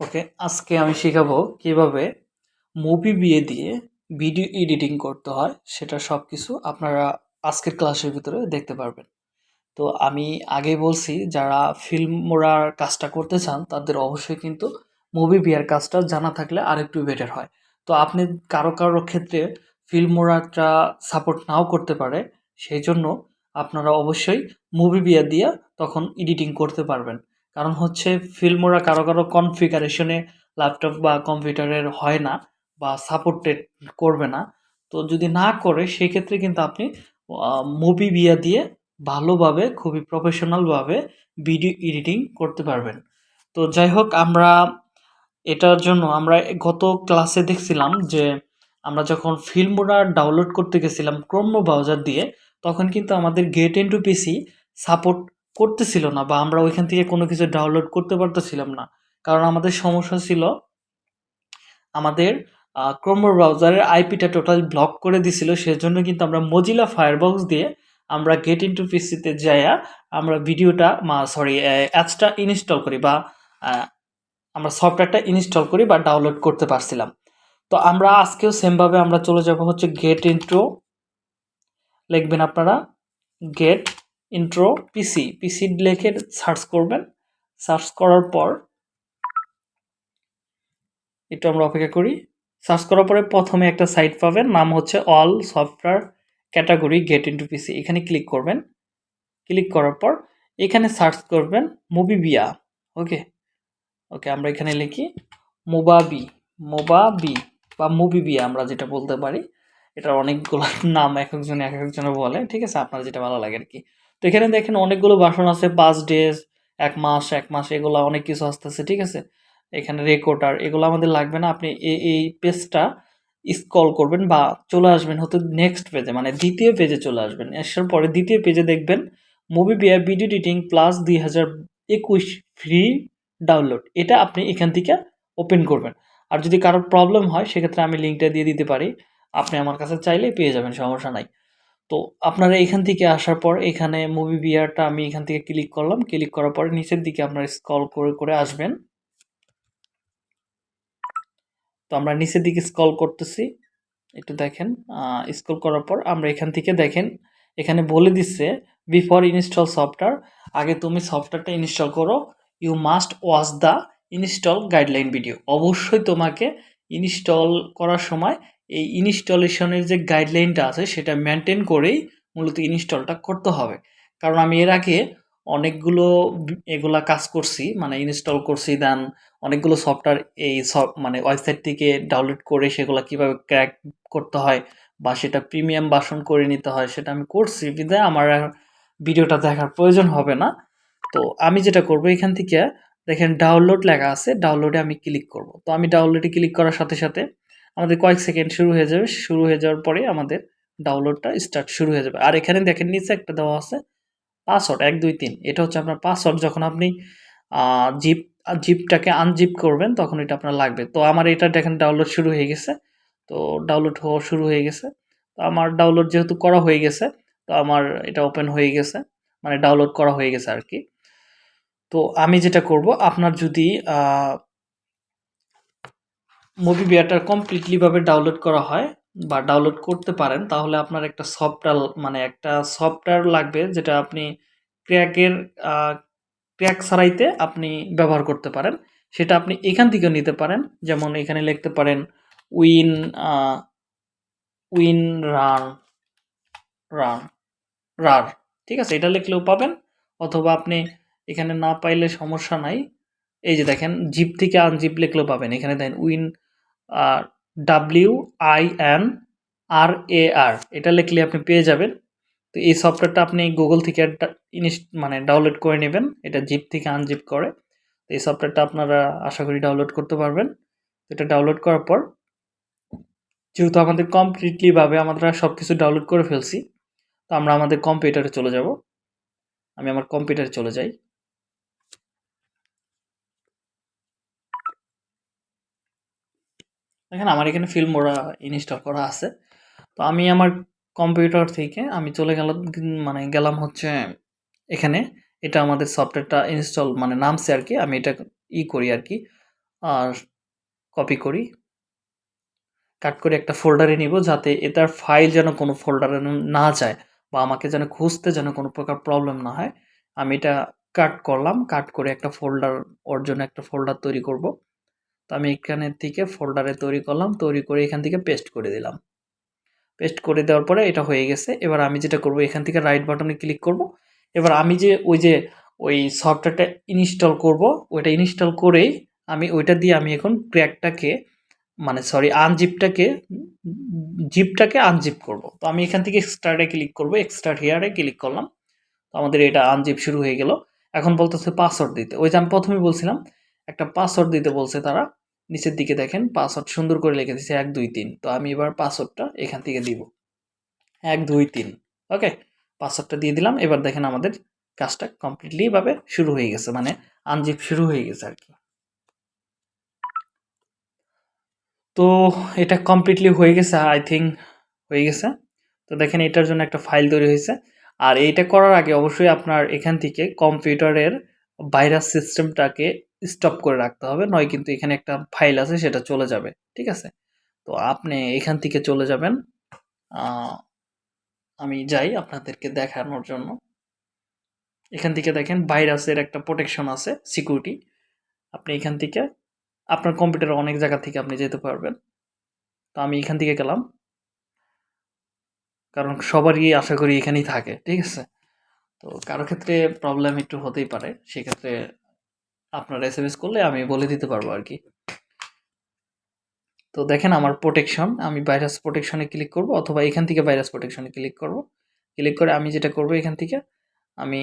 ওকে, আজকে আমি শেখাবো কীভাবে মুভি বিয়ে দিয়ে ভিডিও এডিটিং করতে হয়, সেটা সব কিছু আপনারা আজকের ক্লাসের ভিতরে দেখতে পারবেন। তো আমি আগে বলছি, যারা ফিল্ম মোড়ার কাজটা করতে চান, তাদের অবশ্যই কিন্তু মুভি বিয়ার কাজটা জানা থাকলে আরেকটু বেটার হয়। তো আপনি কারও কারও ক্ষেত্রে ফিল্ম মোড়াটা সাপোর্ট নাও করতে পারে, সেই জন্য আপনারা অবশ্যই মুভি বিয়া দিয়ে তখন এডিটিং করতে পারবেন। কারণ হচ্ছে ফিল্মোরা কারও কারও কনফিগারেশনে ল্যাপটপ বা কম্পিউটারের হয় না বা সাপোর্টেড করবে না। তো যদি না করে সেক্ষেত্রে কিন্তু আপনি মুভি বিয়া দিয়ে ভালোভাবে, খুবই প্রফেশনালভাবে ভিডিও এডিটিং করতে পারবেন। তো যাই হোক, আমরা এটার জন্য আমরা গত ক্লাসে দেখছিলাম যে, আমরা যখন ফিল্মোরা ডাউনলোড করতে গেছিলাম ক্রোম ব্রাউজার দিয়ে, তখন কিন্তু আমাদের গেট ইনটু পিসি সাপোর্ট করতেছিল না বা আমরা ওইখান থেকে কোনো কিছু ডাউনলোড করতে পারতেছিলাম না। কারণ আমাদের সমস্যা ছিল, আমাদের ক্রোম ব্রাউজারের আইপিটা টোটাল ব্লক করে দিছিল, সেজন্য কিন্তু আমরা মজিলা ফায়ারবক্স দিয়ে আমরা গেট ইনটু পিসিতে যাইয়া আমরা ভিডিওটা সরি অ্যাপসটা ইনস্টল করি বা আমরা সফটওয়্যারটা ইনস্টল করি বা ডাউনলোড করতে পারছিলাম। তো আমরা আজকেও সেমভাবে আমরা চলে যাব হচ্ছে গেট ইন্ট্রো লিখবেন আপনারা গেট ইন্ট্রো পিসি পিসি লিখে সার্চ করবেন। সার্চ করার পর একটু আমরা অপেক্ষা করি। সার্চ করার পরে প্রথমে একটা সাইট পাবেন, নাম হচ্ছে all software category get into PC এখানে ক্লিক করবেন। ক্লিক করার পর এখানে সার্চ করবেন মুভি বিয়া ওকে ওকে আমরা এখানে লিখি মোবাবি মোবাবি বা মুভি বিয়া আমরা যেটা বলতে পারি। এটার অনেকগুলো নাম এক একজন এক একজনে বলে, ঠিক আছে? আপনার যেটা ভালো লাগে আর কি। তো এখানে দেখেন অনেকগুলো বাসন আছে, পাঁচ ডেজ এক মাস এক মাস, এগুলো অনেক কিছু আসতেছে, ঠিক আছে? এখানে রেকর্ডার এগুলো আমাদের লাগবে না, আপনি এই পেজটা স্কল করবেন বা চলে আসবেন হয়তো নেক্সট পেজে মানে দ্বিতীয় পেজে চলে আসবেন। আসার পরে দ্বিতীয় পেজে দেখবেন মুভি বিয়া ভিডিও এডিটিং প্লাস দুই হাজার একুশ ফ্রি ডাউনলোড এটা আপনি এখান থেকে ওপেন করবেন। আর যদি কারোর প্রবলেম হয়, সেক্ষেত্রে আমি লিঙ্কটা দিয়ে দিতে পারি, আপনি আমার কাছে চাইলেই পেয়ে যাবেন, সমস্যা নাই। তো আপনারা এখান থেকে আসার পর এখানে মুভি বিয়ারটা আমি এখান থেকে ক্লিক করলাম। ক্লিক করার পরে নিচের দিকে আপনারা স্কল করে করে আসবেন। তো আমরা নিচের দিকে স্কল করতেছি। একটু দেখেন স্কল করার পর আমরা এখান থেকে দেখেন, এখানে বলে দিচ্ছে বিফোর ইনস্টল সফটওয়্যার আগে তুমি সফটওয়্যারটা ইনস্টল করো। You must watch the install guideline video অবশ্যই তোমাকে ইনস্টল করার সময় এই ইনস্টলেশনের যে গাইডলাইনটা আছে, সেটা মেনটেন করেই মূলত ইনস্টলটা করতে হবে। কারণ আমি এর আগে অনেকগুলো এগুলা কাজ করছি মানে ইনস্টল করছি দেন অনেকগুলো সফটওয়্যার এই মানে ওয়েবসাইট থেকে ডাউনলোড করে সেগুলো কীভাবে ক্র্যাক করতে হয় বা সেটা প্রিমিয়াম বাসন করে নিতে হয়, সেটা আমি করছি, বিধায় আমার ভিডিওটা দেখার প্রয়োজন হবে না। তো আমি যেটা করব এখান থেকে, দেখেন ডাউনলোড লেখা আছে ডাউনলোডে আমি ক্লিক করব। তো আমি ডাউনলোডে ক্লিক করার সাথে সাথে আমাদের কয়েক সেকেন্ড শুরু হয়ে যাবে। শুরু হয়ে যাওয়ার পরে আমাদের ডাউনলোডটা স্টার্ট শুরু হয়ে যাবে। আর এখানে দেখেন নিচে একটা দেওয়া আছে পাসওয়ার্ড এক, দুই, তিন। এটা হচ্ছে আপনার পাসওয়ার্ড যখন আপনি জিপ জিপটাকে আনজিপ করবেন তখন এটা আপনার লাগবে। তো আমার এটা দেখেন ডাউনলোড শুরু হয়ে গেছে। তো ডাউনলোড হওয়া শুরু হয়ে গেছে। তো আমার ডাউনলোড যেহেতু করা হয়ে গেছে, তো আমার এটা ওপেন হয়ে গেছে। মানে ডাউনলোড করা হয়ে গেছে আর কি। তো আমি যেটা করব, আপনার যদি মুভি বিয়ারটা কমপ্লিটলিভাবে ডাউনলোড করা হয় বা ডাউনলোড করতে পারেন, তাহলে আপনার একটা সফটওয়্যার মানে একটা সফটওয়্যার লাগবে যেটা আপনি ক্র্যাকের ক্র্যাক সারাইতে আপনি ব্যবহার করতে পারেন। সেটা আপনি এখান থেকেও নিতে পারেন। যেমন এখানে লিখতে পারেন win win run run rar ঠিক আছে? এটা লিখলেও পাবেন। অথবা আপনি এখানে না পাইলে সমস্যা নাই। এই যে দেখেন জিপ থেকে আনজিপ লিখলেও পাবেন। এখানে দেখেন win W I N R A R এটা লিখলে আপনি পেয়ে যাবেন। তো এই সফটওয়্যারটা আপনি গুগল থেকে মানে ডাউনলোড করে নেবেন। এটা জিপ থেকে আনজিপ করে। তো এই সফটওয়্যারটা আপনারা আশা করি ডাউনলোড করতে পারবেন। এটা ডাউনলোড করার পর যেহেতু আমাদের কমপ্লিটলিভাবে আমরা সব কিছু ডাউনলোড করে ফেলছি, তো আমরা আমাদের কম্পিউটারে চলে যাব। আমি আমার কম্পিউটারে চলে যাই। দেখেন, আমার এখানে ফিল্ম ওরা ইনস্টল করা আছে। তো আমি আমার কম্পিউটার থেকে আমি চলে গেলাম মানে গেলাম হচ্ছে এখানে। এটা আমাদের সফটওয়্যারটা ইনস্টল মানে নামছে আর কি। আমি এটা ই করি আর কি, আর কপি করি। কাট করে একটা ফোল্ডারে নিব, যাতে এটার ফাইল যেন কোনো ফোল্ডারে না যায়, বা আমাকে যেন খুঁজতে যেন কোনো প্রকার প্রবলেম না হয়। আমি এটা কাট করলাম কাট করে একটা ফোল্ডার ওর জন্য একটা ফোল্ডার তৈরি করব। তো আমি এখানের থেকে ফোল্ডারে তৈরি করলাম, তৈরি করে এখান থেকে পেস্ট করে দিলাম। পেস্ট করে দেওয়ার পরে এটা হয়ে গেছে। এবার আমি যেটা করব, এখান থেকে রাইট বাটনে ক্লিক করব। এবার আমি যে ওই যে ওই সফটওয়্যারটা ইনস্টল করব, ওইটা ইনস্টল করেই আমি ওইটা দিয়ে আমি এখন ক্র্যাকটাকে মানে সরি আনজিপটাকে জিপটাকে আনজিপ করব। তো আমি এখান থেকে এক্সট্রাটে ক্লিক করব। এক্সট্রাট হেয়ারে ক্লিক করলাম। তো আমাদের এটা আনজিপ শুরু হয়ে গেল। এখন বলতেছে পাসওয়ার্ড দিতে। ওই যে আমি প্রথমে বলছিলাম একটা পাসওয়ার্ড দিতে বলছে তারা। নিচের দিকে দেখেন পাসওয়ার্ড সুন্দর করে লিখে দিচ্ছে এক, দুই, তিন। তো আমি এবার পাসওয়ার্ডটা এখান থেকে দিব। এক, দুই, তিন। ওকে পাসওয়ার্ডটা দিয়ে দিলাম। এবার দেখেন আমাদের কাজটা কমপ্লিটলিভাবে শুরু হয়ে গেছে। মানে আনজিপ শুরু হয়ে গেছে আর কি। তো এটা কমপ্লিটলি হয়ে গেছে আই থিঙ্ক হয়ে গেছে। তো দেখেন এটার জন্য একটা ফাইল তৈরি হয়েছে। আর এইটা করার আগে অবশ্যই আপনার এখান থেকে কম্পিউটারের ভাইরাস সিস্টেমটাকে স্টপ করে রাখতে হবে। নয় কিন্তু এখানে একটা ফাইল আছে, সেটা চলে যাবে। ঠিক আছে? তো আপনি এখান থেকে চলে যাবেন। আমি যাই আপনাদেরকে দেখানোর জন্য। এখান থেকে দেখেন ভাইরাসের একটা প্রোটেকশন আছে সিকিউরিটি আপনি এখান থেকে, আপনার কম্পিউটারে অনেক জায়গা থেকে আপনি যেতে পারবেন। তো আমি এখান থেকে গেলাম। কারণ সবারই আশা করি এখানেই থাকে। ঠিক আছে? তো কারও ক্ষেত্রে প্রবলেম একটু হতেই পারে। সেক্ষেত্রে আপনার এস এম এস করলে আমি বলে দিতে পারব আর কি। তো দেখেন আমার প্রোটেকশন আমি ভাইরাস প্রোটেকশনে ক্লিক করব অথবা এখান থেকে ভাইরাস প্রোটেকশনে ক্লিক করব। ক্লিক করে আমি যেটা করব এখান থেকে, আমি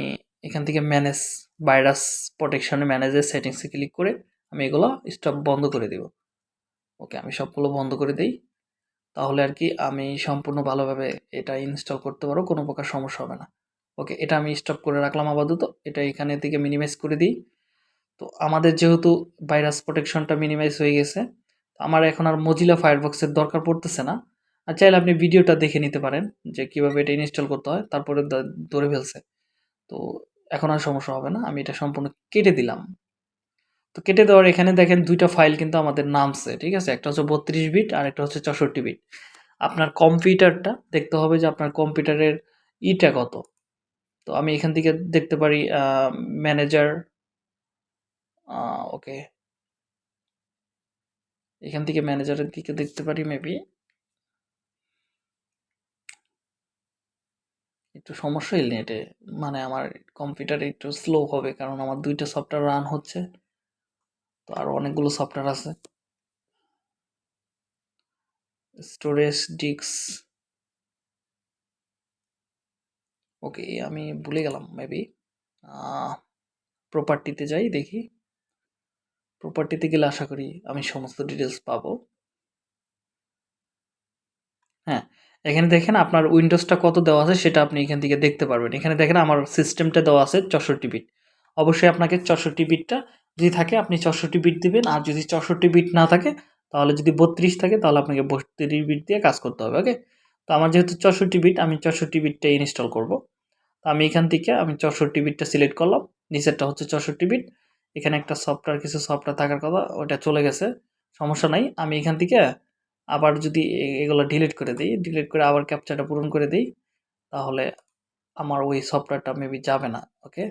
এখান থেকে ম্যানেজ ভাইরাস প্রোটেকশনে ম্যানেজের সেটিংসে ক্লিক করে আমি এগুলো স্টপ বন্ধ করে দেব। ওকে আমি সবগুলো বন্ধ করে দিই। তাহলে আর কি আমি সম্পূর্ণ ভালোভাবে এটা ইনস্টল করতে পারব, কোনো প্রকার সমস্যা হবে না। ওকে এটা আমি স্টপ করে রাখলাম আপাতত। এটা এখানে থেকে মিনিমাইজ করে দিই। তো আমাদের যেহেতু ভাইরাস প্রোটেকশনটা মিনিমাইজ হয়ে গেছে আমার এখন আর মজিলা ফায়ারবক্সের দরকার পড়তেছে না। আর চাইলে আপনি ভিডিওটা দেখে নিতে পারেন, যে কীভাবে এটা ইনস্টল করতে হয়, তারপরে ধরে ফেলছে। তো এখন আর সমস্যা হবে না, আমি এটা সম্পূর্ণ কেটে দিলাম। তো কেটে দেওয়ার এখানে দেখেন দুইটা ফাইল কিন্তু আমাদের নামছে, ঠিক আছে? একটা হচ্ছে বত্রিশ বিট আর একটা হচ্ছে চৌষট্টি বিট আপনার কম্পিউটারটা দেখতে হবে যে আপনার কম্পিউটারের ইটা কত। তো আমি এখান থেকে দেখতে পারি ম্যানেজার ওকে। এখান থেকে ম্যানেজারের দিকে দেখতে পারি মেবি একটু সমস্যা হইল নেটে মানে আমার কম্পিউটারে একটু স্লো হবে, কারণ আমার দুইটা সফটওয়্যার রান হচ্ছে। তো আরও অনেকগুলো সফটওয়্যার আছে। স্টোরেজ ডিক্স ওকে, আমি ভুলে গেলাম মেবি প্রপার্টিতে যাই, দেখি। প্রপার্টিতে গেলে আশা করি আমি সমস্ত ডিটেলস পাবো। হ্যাঁ এখানে দেখেন আপনার উইন্ডোজটা কত দেওয়া আছে সেটা আপনি এখান থেকে দেখতে পারবেন। এখানে দেখেন আমার সিস্টেমটা দেওয়া আছে চৌষট্টি বিট অবশ্যই আপনাকে চৌষট্টি বিটটা যদি থাকে আপনি চৌষট্টি বিট দিবেন। আর যদি চৌষট্টি বিট না থাকে, তাহলে যদি বত্রিশ থাকে, তাহলে আপনাকে বত্রিশ বিট দিয়ে কাজ করতে হবে ওকে তো আমার যেহেতু চৌষট্টি বিট আমি চৌষট্টি বিটটা ইনস্টল করব। তো আমি এখান থেকে আমি চৌষট্টি বিটটা সিলেক্ট করলাম। নিচেরটা হচ্ছে চৌষট্টি বিট এখানে একটা সফটওয়্যার কিছু সফটওয়্যার থাকার কথা ওটা চলে গেছে। সমস্যা নাই, আমি এখান থেকে আবার যদি এগুলো ডিলিট করে দিই ডিলিট করে আবার ক্যাপচারটা পূরণ করে দিই, তাহলে আমার ওই সফটওয়্যারটা মেবি যাবে না ওকে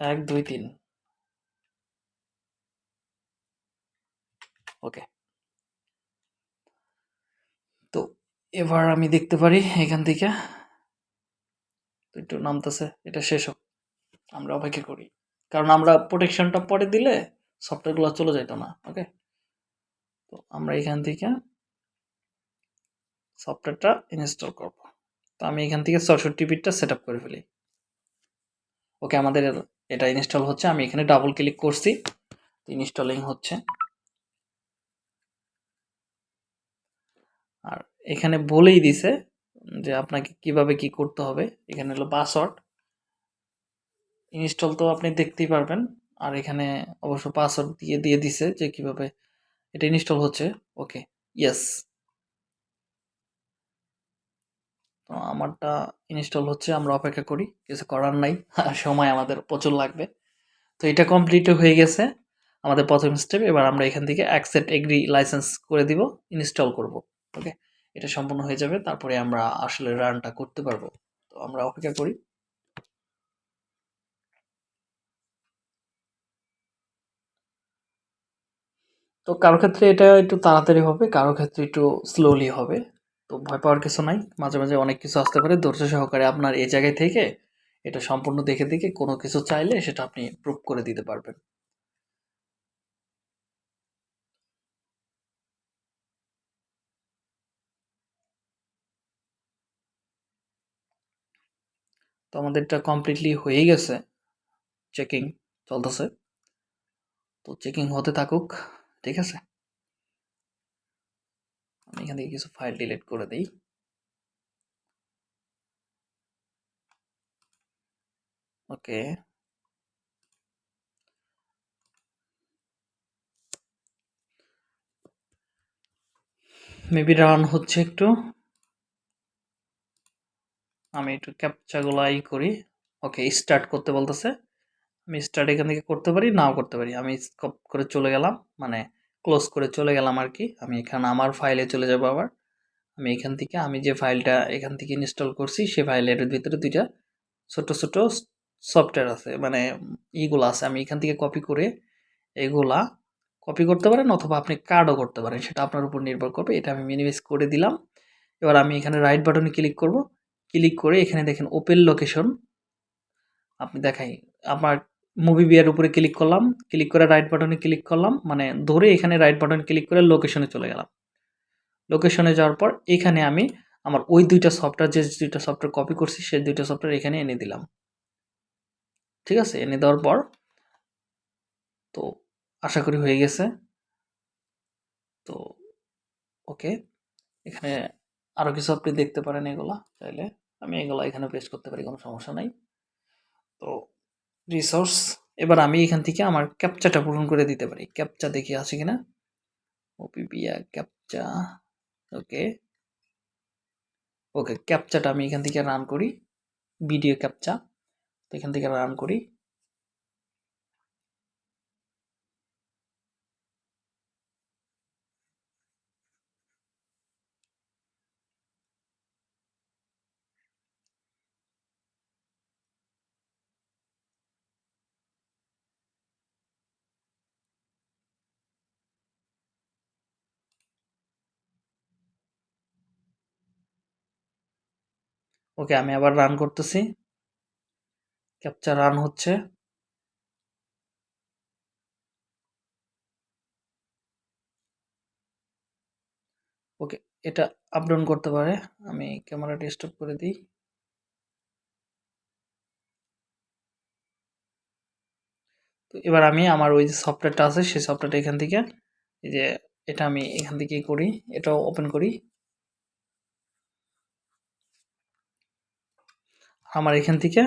এক, দুই, তিন। ওকে তো এবার আমি দেখতে পারি এখান থেকে। একটু নামতেছে, এটা শেষ হোক। আমরা অপেক্ষা করি। কারণ আমরা প্রোটেকশনটা পরে দিলে সফটওয়্যারগুলো চলে যেত না ওকে তো আমরা এখান থেকে সফটওয়্যারটা ইনস্টল করব। তো আমি এখান থেকে চৌষট্টি বিটটা সেট করে ফেলি। ওকে আমাদের এটা ইনস্টল হচ্ছে, আমি এখানে ডাবল ক্লিক করছি ইনস্টলিং হচ্ছে। আর এখানে বলেই দিছে যে আপনাকে কীভাবে কি করতে হবে, এখানে হলো পাসওয়ার্ড ইনস্টল তো আপনি দেখতেই পারবেন। আর এখানে অবশ্য পাসওয়ার্ড দিয়ে দিয়ে দিছে যে কীভাবে এটা ইনস্টল হচ্ছে। ওকে ইয়েস তো আমারটা ইনস্টল হচ্ছে, আমরা অপেক্ষা করি। কিছু করার নাই সময় আমাদের প্রচুর লাগবে। তো এটা কমপ্লিট হয়ে গেছে আমাদের প্রথম স্টেপ এবার আমরা এখান থেকে অ্যাকসেপ্ট এগ্রি লাইসেন্স করে দিব ইনস্টল করব। ওকে এটা সম্পূর্ণ হয়ে যাবে। তারপরে আমরা আসলে রানটা করতে পারব। তো আমরা অপেক্ষা করি। তো কারও ক্ষেত্রে এটা একটু তাড়াতাড়ি হবে, কারও ক্ষেত্রে একটু স্লোলি হবে। তো ভয় পাওয়ার কিছু নাই, মাঝে মাঝে অনেক কিছু আসতে পারে। ধৈর্য সহকারে আপনার এই জায়গায় থেকে এটা সম্পূর্ণ দেখে দেখে কোনো কিছু চাইলে সেটা আপনি প্রুভ করে দিতে পারবেন। তো আমাদেরটা কমপ্লিটলি হয়ে গেছে। চেকিং চলতেছে। তো চেকিং হতে থাকুক। ঠিক আছে? আমি এখান থেকে কিছু ফাইল ডিলিট করে দিই। ওকে। মেবি রান হচ্ছে একটু। আমি একটু ক্যাপচাগুলো করি। ওকে স্টার্ট করতে বলতেছে। আমি স্টার্ট এখান থেকে করতে পারি, নাও করতে পারি। আমি স্কপ করে চলে গেলাম মানে ক্লোজ করে চলে গেলাম আর কি। আমি এখানে আমার ফাইলে চলে যাব আবার। আমি এখান থেকে, আমি যে ফাইলটা এখান থেকে ইনস্টল করছি, সে ফাইলের ভিতরে দুইটা ছোট ছোট সফটওয়্যার আছে। মানে ইগুলো আছে। আমি এখান থেকে কপি করে এগুলা কপি করতে পারেন অথবা আপনি কার্ডও করতে পারেন। সেটা আপনার উপর নির্ভর করবে। এটা আমি মিনিমাইজ করে দিলাম। এবার আমি এখানে রাইট বাটনে ক্লিক করব। ক্লিক করে এখানে দেখেন ওপেন লোকেশন আপনি দেখাই, আমার মুভি বিয়ার উপরে ক্লিক করলাম ক্লিক করে রাইট বাটনে ক্লিক করলাম মানে ধরে এখানে রাইট বাটন ক্লিক করে লোকেশনে চলে গেলাম। লোকেশনে যাওয়ার পর এখানে আমি আমার ওই দুইটা সফটওয়্যার যে দুইটা সফটওয়্যার কপি করছি, সেই দুইটা সফটওয়্যার এখানে এনে দিলাম। ঠিক আছে? এনে দেওয়ার পর, তো আশা করি হয়ে গেছে। তো ওকে এখানে আরও কিছু আপনি দেখতে পারেন এগুলা, চাইলে আমি এগুলো এখানে পেস্ট করতে পারি, কোনো সমস্যা নাই। তো রিসোর্স এবার আমি এখান থেকে আমার ক্যাপচাটা পূরণ করে দিতে পারি। ক্যাপচা দেখি আছে কিনা? ওপিপিয়া ক্যাপচা ওকে ওকে ক্যাপচাটা আমি এখান থেকে রান করি ভিডিও ক্যাপচা তো এখান থেকে রান করি। ওকে, আমি আবার রান করতেছি। ক্যাপচার রান হচ্ছে। ওকে, এটা আপ ডাউন করতে পারে। আমি ক্যামেরাটা স্টপ করে দিই। তো এবার আমি আমার ওই যে সফটওয়্যারটা আছে, সেই সফটওয়্যারটা এখান থেকে, এই যে এটা আমি এখান থেকে করি, এটাও ওপেন করি। আমার এখান থেকে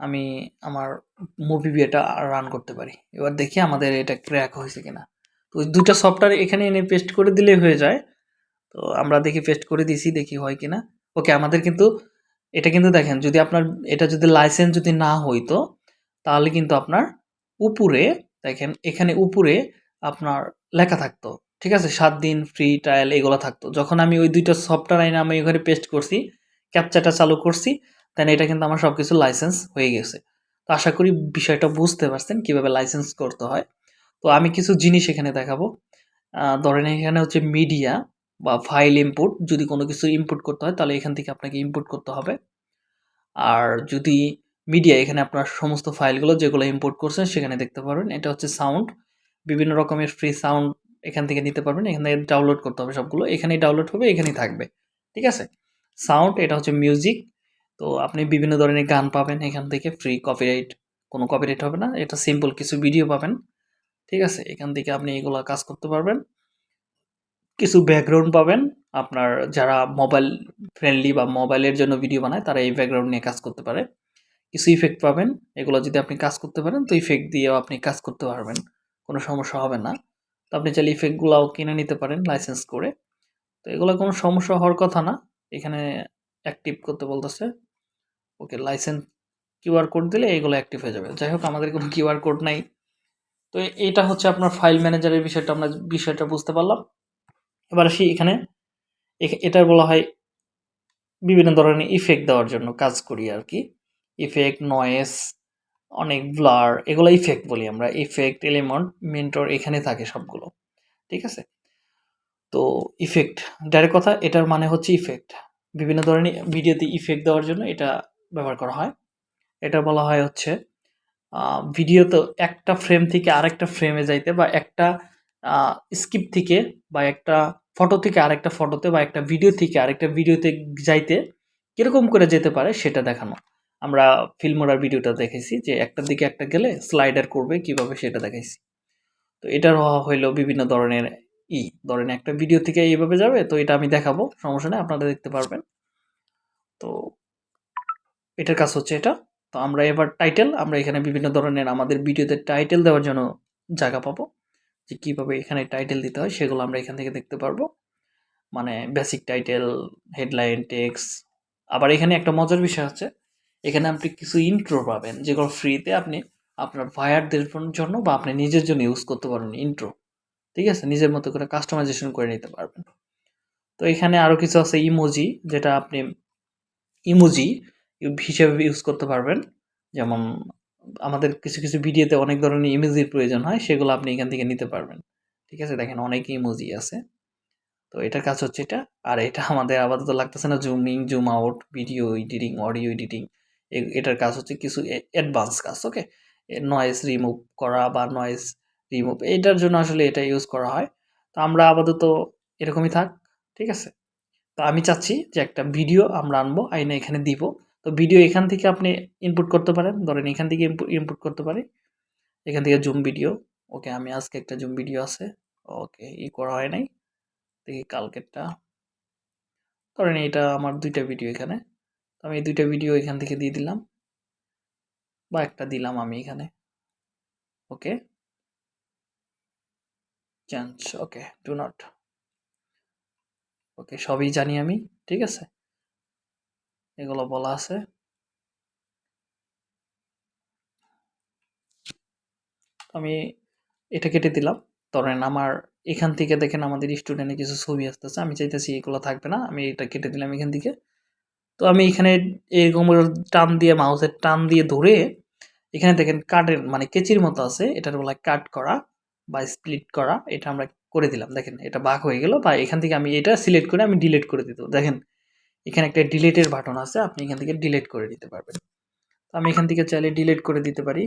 আমি আমার মুভি বিয়েটা রান করতে পারি। এবার দেখি আমাদের এটা ক্র্যাক হয়েছে কিনা। তো ওই দুটা সফটওয়্যার এখানে এনে পেস্ট করে দিলেই হয়ে যায়। তো আমরা দেখি পেস্ট করে দিছি দেখি হয় কিনা। ওকে আমাদের কিন্তু, এটা কিন্তু দেখেন, যদি আপনার, এটা যদি লাইসেন্স যদি না হইতো, তাহলে কিন্তু আপনার উপরে, দেখেন, এখানে উপরে আপনার লেখা থাকতো। ঠিক আছে? সাত দিন ফ্রি ট্রায়াল এগুলো থাকতো। যখন আমি ওই দুইটা সফটওয়্যার আইনে আমি ওখানে পেস্ট করছি ক্যাপচাটা চালু করছি তাহলে এটা কিন্তু আমার সব কিছু লাইসেন্স হয়ে গেছে। তো আশা করি বিষয়টা বুঝতে পারছেন কীভাবে লাইসেন্স করতে হয়। তো আমি কিছু জিনিস এখানে দেখাবো। ধরেন এখানে হচ্ছে মিডিয়া বা ফাইল ইনপুট যদি কোনো কিছু ইনপুট করতে হয় তাহলে এখান থেকে আপনাকে ইনপুট করতে হবে। আর যদি মিডিয়া এখানে আপনার সমস্ত ফাইলগুলো যেগুলো ইম্পোর্ট করছেন সেখানে দেখতে পারবেন। এটা হচ্ছে সাউন্ড বিভিন্ন রকমের ফ্রি সাউন্ড এখান থেকে নিতে পারবেন। এখান থেকে ডাউনলোড করতে হবে সবগুলো। এখানেই ডাউনলোড হবে, এখানেই থাকবে। ঠিক আছে? সাউন্ড এটা হচ্ছে মিউজিক তো আপনি বিভিন্ন ধরনের গান পাবেন এখান থেকে ফ্রি কপিরাইট কোনো কপিরাইট হবে না, এটা সিম্পল কিছু ভিডিও পাবেন, ঠিক আছে? এখান থেকে আপনি এগুলো কাজ করতে পারবেন। কিছু ব্যাকগ্রাউন্ড পাবেন, আপনার যারা মোবাইল ফ্রেন্ডলি বা মোবাইলের জন্য ভিডিও বানায়, তারা এই ব্যাকগ্রাউন্ড নিয়ে কাজ করতে পারে। কিছু ইফেক্ট পাবেন, এগুলো যদি আপনি কাজ করতে পারেন, তো ইফেক্ট দিয়েও আপনি কাজ করতে পারবেন, কোনো সমস্যা হবে না। তো আপনি চাইলে ইফেক্টগুলোও কিনে নিতে পারেন লাইসেন্স করে। তো এগুলো কোনো সমস্যা হওয়ার কথা না, এখানে অ্যাক্টিভ করতে বলতেছে। ওকে লাইসেন্স কিউআর কোড দিলে এগুলো অ্যাক্টিভ হয়ে যাবে। যাই হোক, আমাদের কোনো কিউআর কোড নাই। তো এ- এইটা হচ্ছে আপনার ফাইল ম্যানেজারের বিষয়টা, আমরা বিষয়টা বুঝতে পারলাম। এবার আসি এখানে। এখ- এটার বলা হয় বিভিন্ন ধরনের ইফেক্ট দেওয়ার জন্য কাজ করি আর কি। ইফেক্ট নয়েস অনেক ব্লার এগুলো ইফেক্ট বলি আমরা। ইফেক্ট এলিমেন্ট মেন্টর এখানে থাকে সবগুলো। ঠিক আছে? তো ইফেক্ট ডাইরেক্ট কথা, এটার মানে হচ্ছে ইফেক্ট বিভিন্ন ধরনের ভিডিওতে ইফেক্ট দেওয়ার জন্য এটা ব্যবহার করা হয়। এটা বলা হয় হচ্ছে ভিডিও তো একটা ফ্রেম থেকে আরেকটা ফ্রেমে যাইতে বা একটা স্কিপ থেকে বা একটা ফটো থেকে আরেকটা ফটোতে বা একটা ভিডিও থেকে আরেকটা ভিডিওতে যাইতে কীরকম করে যেতে পারে সেটা দেখানো। আমরা ফিল্মোরার ভিডিওটা দেখেছি যে একটার দিকে একটা গেলে স্লাইডার করবে, কীভাবে সেটা দেখাইছি। তো এটার হইল বিভিন্ন ধরনের ই, ধরেন একটা ভিডিও থেকে এইভাবে যাবে, তো এটা আমি দেখাবো, সমস্যা নেই, আপনারা দেখতে পারবেন। তো এটার কাজ হচ্ছে এটা। তো আমরা এবার টাইটেল আমরা এখানে বিভিন্ন ধরনের আমাদের ভিডিওতে টাইটেল দেওয়ার জন্য জায়গা পাবো। যে কীভাবে এখানে টাইটেল দিতে হয় সেগুলো আমরা এখান থেকে দেখতে পারব। মানে বেসিক টাইটেল হেডলাইন টেক্স আবার এখানে একটা মজার বিষয় আছে এখানে আপনি কিছু ইন্ট্রো পাবেন, যেগুলো ফ্রিতে আপনি আপনার ভায়ারদের জন্য বা আপনি নিজের জন্য ইউজ করতে পারবেন ইন্ট্রো ঠিক আছে? নিজের মতো করে কাস্টমাইজেশন করে নিতে পারবেন। তো এখানে আরও কিছু আছে ইমোজি যেটা আপনি ইমোজি হিসেবে ইউজ করতে পারবেন। যেমন আমাদের কিছু কিছু ভিডিওতে অনেক ধরনের ইমেজির প্রয়োজন হয়, সেগুলো আপনি এখান থেকে নিতে পারবেন। ঠিক আছে? দেখেন অনেক ইমোজি আছে। তো এটার কাজ হচ্ছে এটা। আর এটা আমাদের আপাতত লাগতেছে না zooming zoom out video editing audio editing এটার কাজ হচ্ছে কিছু অ্যাডভান্স কাজ ওকে নয়েজ রিমুভ করা বা নয়েজ রিমুভ এটার জন্য আসলে এটা ইউজ করা হয়। তো আমরা আপাতত এরকমই থাক, ঠিক আছে? তো আমি চাচ্ছি যে একটা ভিডিও আমরা আনব, আইনে এখানে দিব। তো ভিডিও এখান থেকে আপনি ইনপুট করতে পারেন। ধরেন এখান থেকে ইনপুট করতে পারি। এখান থেকে জুম ভিডিও ওকে আমি আজকে একটা জুম ভিডিও আছে। ওকে ই করা হয় নাই। দেখি কালকেরটা। ধরেন এটা আমার দুইটা ভিডিও এখানে। তো আমি এই দুইটা ভিডিও এখান থেকে দিয়ে দিলাম। বা একটা দিলাম আমি এখানে। Okay change okay do not okay সবই জানি আমি, ঠিক আছে? এগুলো বলা আছে। আমি এটা কেটে দিলাম। ধরেন আমার এখান থেকে দেখেন আমাদের স্টুডেন্টের কিছু ছবি আসতেছে, আমি চাইতেছি এগুলো থাকবে না, আমি এটা কেটে দিলাম এখান থেকে। তো আমি এখানে এরকম টান দিয়ে, মাউসের টান দিয়ে ধরে এখানে দেখেন কাটের মানে কেচির মতো আছে, এটার বলা কাট করা বা স্প্লিট করা, এটা আমরা করে দিলাম। দেখেন এটা বাঘ হয়ে গেল বা এখান থেকে আমি এটা সিলেক্ট করে আমি ডিলিট করে দিত দেখেন এখানে একটা ডিলেটের বাটন আছে, আপনি এখান থেকে ডিলেট করে দিতে পারবেন। তো আমি এখান থেকে চাইলে ডিলেট করে দিতে পারি।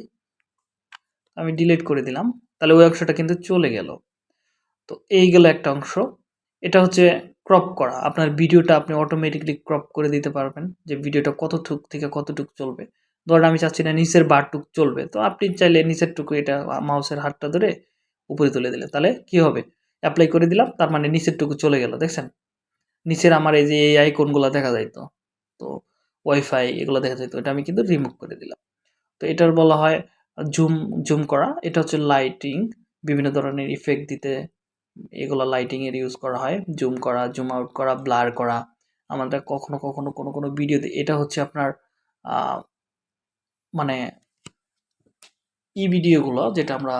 আমি ডিলেট করে দিলাম, তাহলে ওই অংশটা কিন্তু চলে গেল। তো এই গেল একটা অংশ। এটা হচ্ছে ক্রপ করা। আপনার ভিডিওটা আপনি অটোমেটিকলি ক্রপ করে দিতে পারবেন যে ভিডিওটা কতটুক থেকে কতটুক চলবে। ধরেন আমি চাচ্ছি না নিচের বারটুক চলবে, তো আপনি চাইলে নিচের টুকু এটা মাউসের হাতটা ধরে উপরে তুলে দিলে তাহলে কি হবে? অ্যাপ্লাই করে দিলাম, তার মানে নিচের টুকু চলে গেল, দেখছেন? নিচের আমার এই যে এই আইকনগুলো দেখা যাইতো, তো ওয়াইফাই এগুলো দেখা যাইতো, এটা আমি কিন্তু রিমুভ করে দিলাম। তো এটার বলা হয় জুম জুম করা, এটা হচ্ছে লাইটিং বিভিন্ন ধরনের ইফেক্ট দিতে এগুলো লাইটিংয়ের ইউজ করা হয় জুম করা জুম আউট করা ব্লার করা। আমাদের কখনো কখনো কোনো কোনো ভিডিওতে এটা হচ্ছে আপনার মানে ই ভিডিওগুলো যেটা আমরা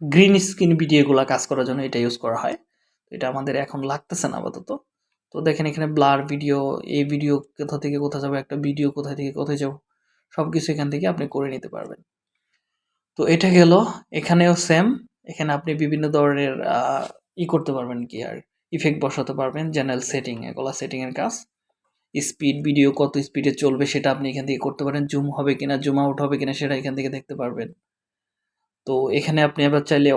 গ্রিন স্ক্রিন ভিডিওগুলো কাজ করার জন্য এটা ইউজ করা হয়। এটা আমাদের এখন লাগতেছে না আপাতত। তো দেখেন এখানে ব্লার ভিডিও, এই ভিডিও কোথা থেকে কোথায় যাবে, একটা ভিডিও কোথা থেকে কোথায় যাব সব কিছু এখান থেকে আপনি করে নিতে পারবেন। তো এটা গেল, এখানেও সেম এখানে আপনি বিভিন্ন ধরনের ই করতে পারবেন কি আর ইফেক্ট বসাতে পারবেন চ্যানেল সেটিং এগুলো সেটিংয়ের কাজ। স্পিড ভিডিও কত স্পিডে চলবে সেটা আপনি এখান থেকে করতে পারেন জুম হবে কিনা জুম আউট হবে কিনা সেটা এখান থেকে দেখতে পারবেন। তো এখানে আপনি আবার চাইলে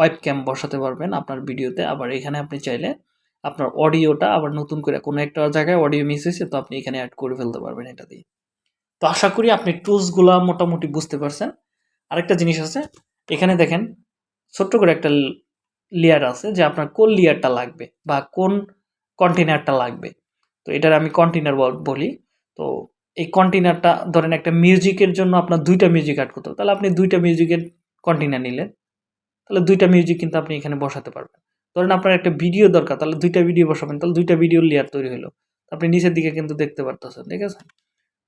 ওয়েব ক্যাম বসাতে পারবেন আপনার ভিডিওতে। আবার এখানে আপনি চাইলে আপনার অডিওটা আবার নতুন করে কোনো একটা জায়গায় অডিও মিস হয়েছে, তো আপনি এখানে অ্যাড করে ফেলতে পারবেন এটা দিয়ে। তো আশা করি আপনি টুলসগুলো মোটামুটি বুঝতে পারছেন। আরেকটা জিনিস আছে, এখানে দেখেন ছোট্ট করে একটা লেয়ার আছে যে আপনার কোন লেয়ারটা লাগবে বা কোন কন্টেনারটা লাগবে। তো এটার আমি কন্টেনার বলি তো এই কন্টেনারটা ধরেন একটা মিউজিকের জন্য আপনার দুইটা মিউজিক অ্যাড করতে হবে। তাহলে আপনি দুইটা মিউজিকের কন্টেনার নিলেন। তাহলে দুইটা মিউজিক কিন্তু আপনি এখানে বসাতে পারবেন। ধরেন আপনার একটা ভিডিও দরকার, তাহলে দুইটা ভিডিও বসাবেন, তাহলে দুইটা ভিডিও লেয়ার তৈরি হলো আপনি নিচের দিকে কিন্তু দেখতে পারতেছেন, ঠিক আছে?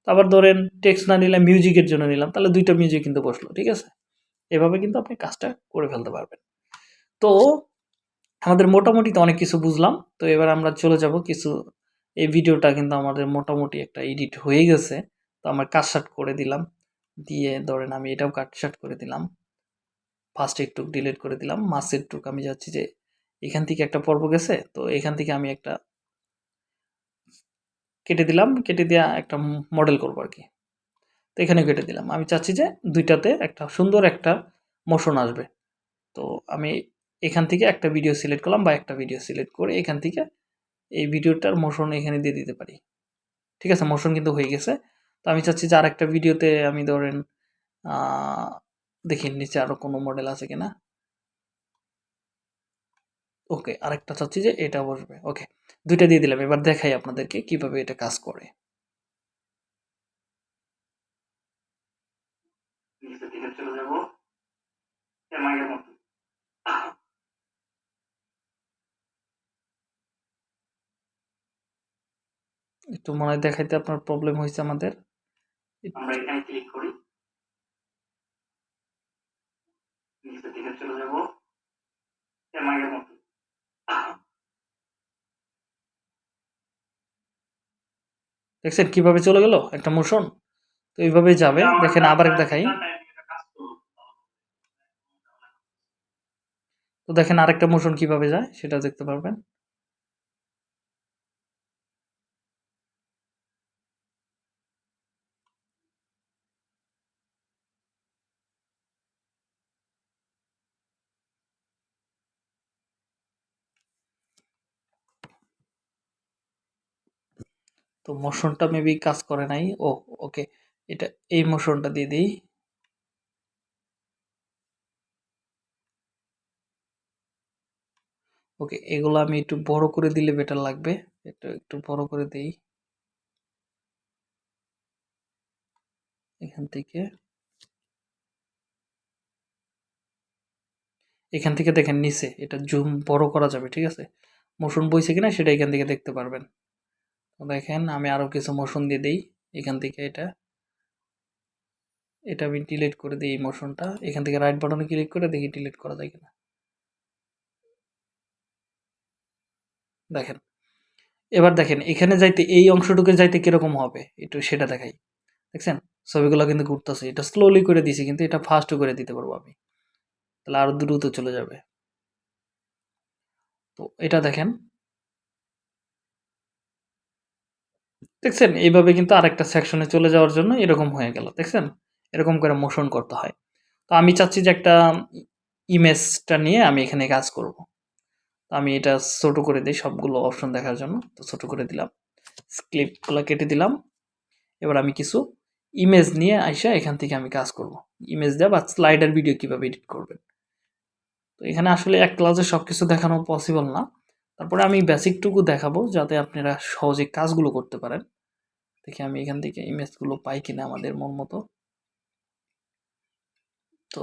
আবার ধরেন টেক্সট না নিলাম মিউজিকের জন্য নিলাম, তাহলে দুইটা মিউজিক কিন্তু বসল, ঠিক আছে? এভাবে কিন্তু আপনি কাজটা করে ফেলতে পারবেন। তো আমাদের মোটামুটি তো অনেক কিছু বুঝলাম, তো এবার আমরা চলে যাব কিছু, এই ভিডিওটা কিন্তু আমাদের মোটামুটি একটা এডিট হয়ে গেছে। তো আমার শার্ট করে দিলাম, দিয়ে ধরেন আমি এটাও কাট শার্ট করে দিলাম। ফার্স্ট একটু ডিলিট করে দিলাম। মাসের টুক আমি যাচ্ছি যে এখান থেকে একটা পর্ব গেছে, তো এখান থেকে আমি একটা কেটে দিলাম। কেটে দেওয়া একটা মডেল করব আর কি। তো এখানে কেটে দিলাম। আমি চাচ্ছি যে দুইটাতে একটা সুন্দর একটা মোশন আসবে। তো আমি এখান থেকে একটা ভিডিও সিলেক্ট করলাম বা একটা ভিডিও সিলেক্ট করে এখান থেকে এই ভিডিওটার মোশন এখানে দিয়ে দিতে পারি। ঠিক আছে? মোশন কিন্তু হয়ে গেছে। তো আমি চাচ্ছি যে আর একটা ভিডিওতে আমি ধরেন দেখি নিচে আরও কোনো মডেল আছে কিনা? ওকে আরেকটা চাচ্ছি যে এটা বসবে। ওকে দুইটা দিয়ে দিলাম। এবার দেখাই আপনাদেরকে কীভাবে এটা কাজ করে। একটু মনে হয় দেখাইতে আপনার প্রবলেম হয়েছে আমাদের। আমরা এখানে ক্লিক করি নিচের দিকে চলে যাব এমআইয়ের মতো দেখছেন কীভাবে চলে গেল? একটা মোশন। তো এইভাবেই যাবে। দেখেন আবার দেখাই। তো দেখেন আরেকটা মোশন কীভাবে যায় সেটা দেখতে পারবেন। তো মোশনটা মেবি কাজ করে নাই। ও ওকে এটা, এই মোশনটা দিয়ে দিই। ওকে এগুলো আমি একটু বড় করে দিলে বেটার লাগবে। এটা একটু বড় করে দেই। এখান থেকে। এখান থেকে দেখেন নিচে, এটা জুম বড় করা যাবে, ঠিক আছে? মোশন বইছে কিনা সেটা এখান থেকে দেখতে পারবেন। দেখেন, আমি আরও কিছু মোশন দিয়ে দিই। এখান থেকে এটা এটা আমি ডিলিট করে দিই মোশনটা এখান থেকে রাইট বাটনে ক্লিক করে দেখি ডিলিট করা যায় কিনা। দেখেন, এবার দেখেন, এখানে যাইতে, এই অংশটুকু যাইতে কীরকম হবে? একটু সেটা দেখাই। দেখছেন? ছবিগুলো কিন্তু ঘুরতেছে। এটা স্লোলি করে দিছি, কিন্তু এটা ফাস্ট করে দিতে পারব আমি। তাহলে আরও দ্রুত চলে যাবে। তো এটা দেখেন দেখছেন? এইভাবে কিন্তু আরেকটা সেকশনে চলে যাওয়ার জন্য এরকম হয়ে গেল, দেখছেন? এরকম করে মোশন করতে হয়। তো আমি চাচ্ছি যে একটা ইমেজটা নিয়ে আমি এখানে কাজ করব। তো আমি এটা ছোট করে দিই, সবগুলো অপশন দেখার জন্য। তো ছোট করে দিলাম ক্লিপগুলো কেটে দিলাম। এবার আমি কিছু ইমেজ নিয়ে আইসা এখান থেকে আমি কাজ করব। ইমেজ দেওয়া বা স্লাইডার ভিডিও কীভাবে এডিট করবেন? তো এখানে আসলে এক ক্লাসে সব কিছু দেখানো পসিবল না। তারপরে আমি বেসিকটুকু দেখাবো যাতে আপনারা সহজে কাজগুলো করতে পারেন। দেখি আমি এখান থেকে ইমেজগুলো পাই কিনা আমাদের মন মতো। তো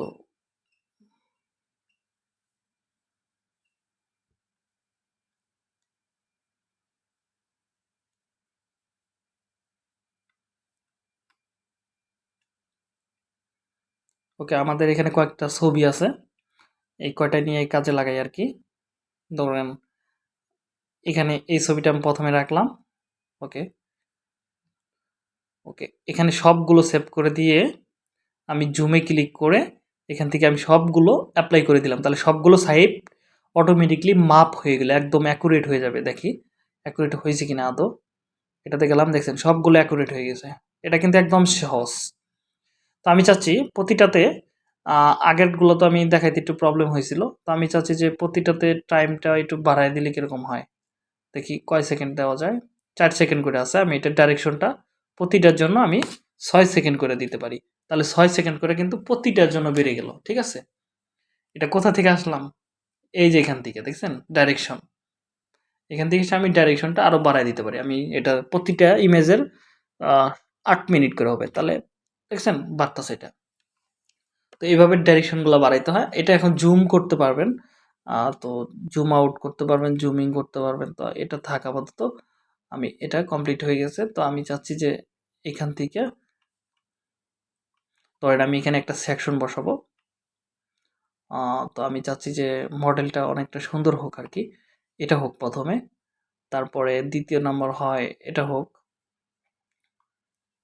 ওকে, আমাদের এখানে কয়েকটা ছবি আছে। এই কয়টা নিয়ে কাজে লাগাই আর কি ধরেন, এখানে এই ছবিটা আমি প্রথমে রাখলাম। ওকে। ওকে, এখানে সবগুলো সেভ করে দিয়ে আমি জুমে ক্লিক করে এখান থেকে আমি সবগুলো অ্যাপ্লাই করে দিলাম। তাহলে সবগুলো সাইড অটোমেটিকলি মাপ হয়ে গেলে, একদম অ্যাকুরেট হয়ে যাবে। দেখি অ্যাকুরেট হয়েছে কিনা আদৌ? এটাতে গেলাম, দেখছেন, সবগুলো অ্যাকুরেট হয়ে গেছে। এটা কিন্তু একদম সহজ। তো আমি চাচ্ছি প্রতিটাতে আগেরগুলো তো আমি দেখাইতে একটু প্রবলেম হয়েছিল। তো আমি চাচ্ছি যে প্রতিটাতে টাইমটা একটু বাড়ায় দিলে কীরকম হয়? দেখি, কয় সেকেন্ড দেওয়া যায়? চার সেকেন্ড করে আছে। আমি এটার ডাইরেকশনটা প্রতিটার জন্য আমি ছয় সেকেন্ড করে দিতে পারি। তাহলে ছয় সেকেন্ড করে কিন্তু প্রতিটার জন্য বেড়ে গেল, ঠিক আছে? এটা কোথা থেকে আসলাম? এই যে এখান থেকে, দেখছেন? ডাইরেকশন এখান থেকে আমি ডাইরেকশনটা আরও বাড়াই দিতে পারি। আমি এটা প্রতিটা ইমেজের আট মিনিট করে হবে। তাহলে, দেখছেন? বাড়তেছে এটা। তো এইভাবে ডাইরেকশনগুলো বাড়াইতে হয়। এটা এখন জুম করতে পারবেন। তো জুম আউট করতে পারবেন জুমিং করতে পারবেন। তো এটা থাক আপাতত। আমি, এটা কমপ্লিট হয়ে গেছে। তো আমি চাচ্ছি যে এখান থেকে ধরেন আমি এখানে একটা সেকশন বসাবো। তো আমি চাচ্ছি যে মডেলটা অনেকটা সুন্দর হোক আর কি। এটা হোক প্রথমে, তারপরে দ্বিতীয় নম্বর হয়, এটা হোক।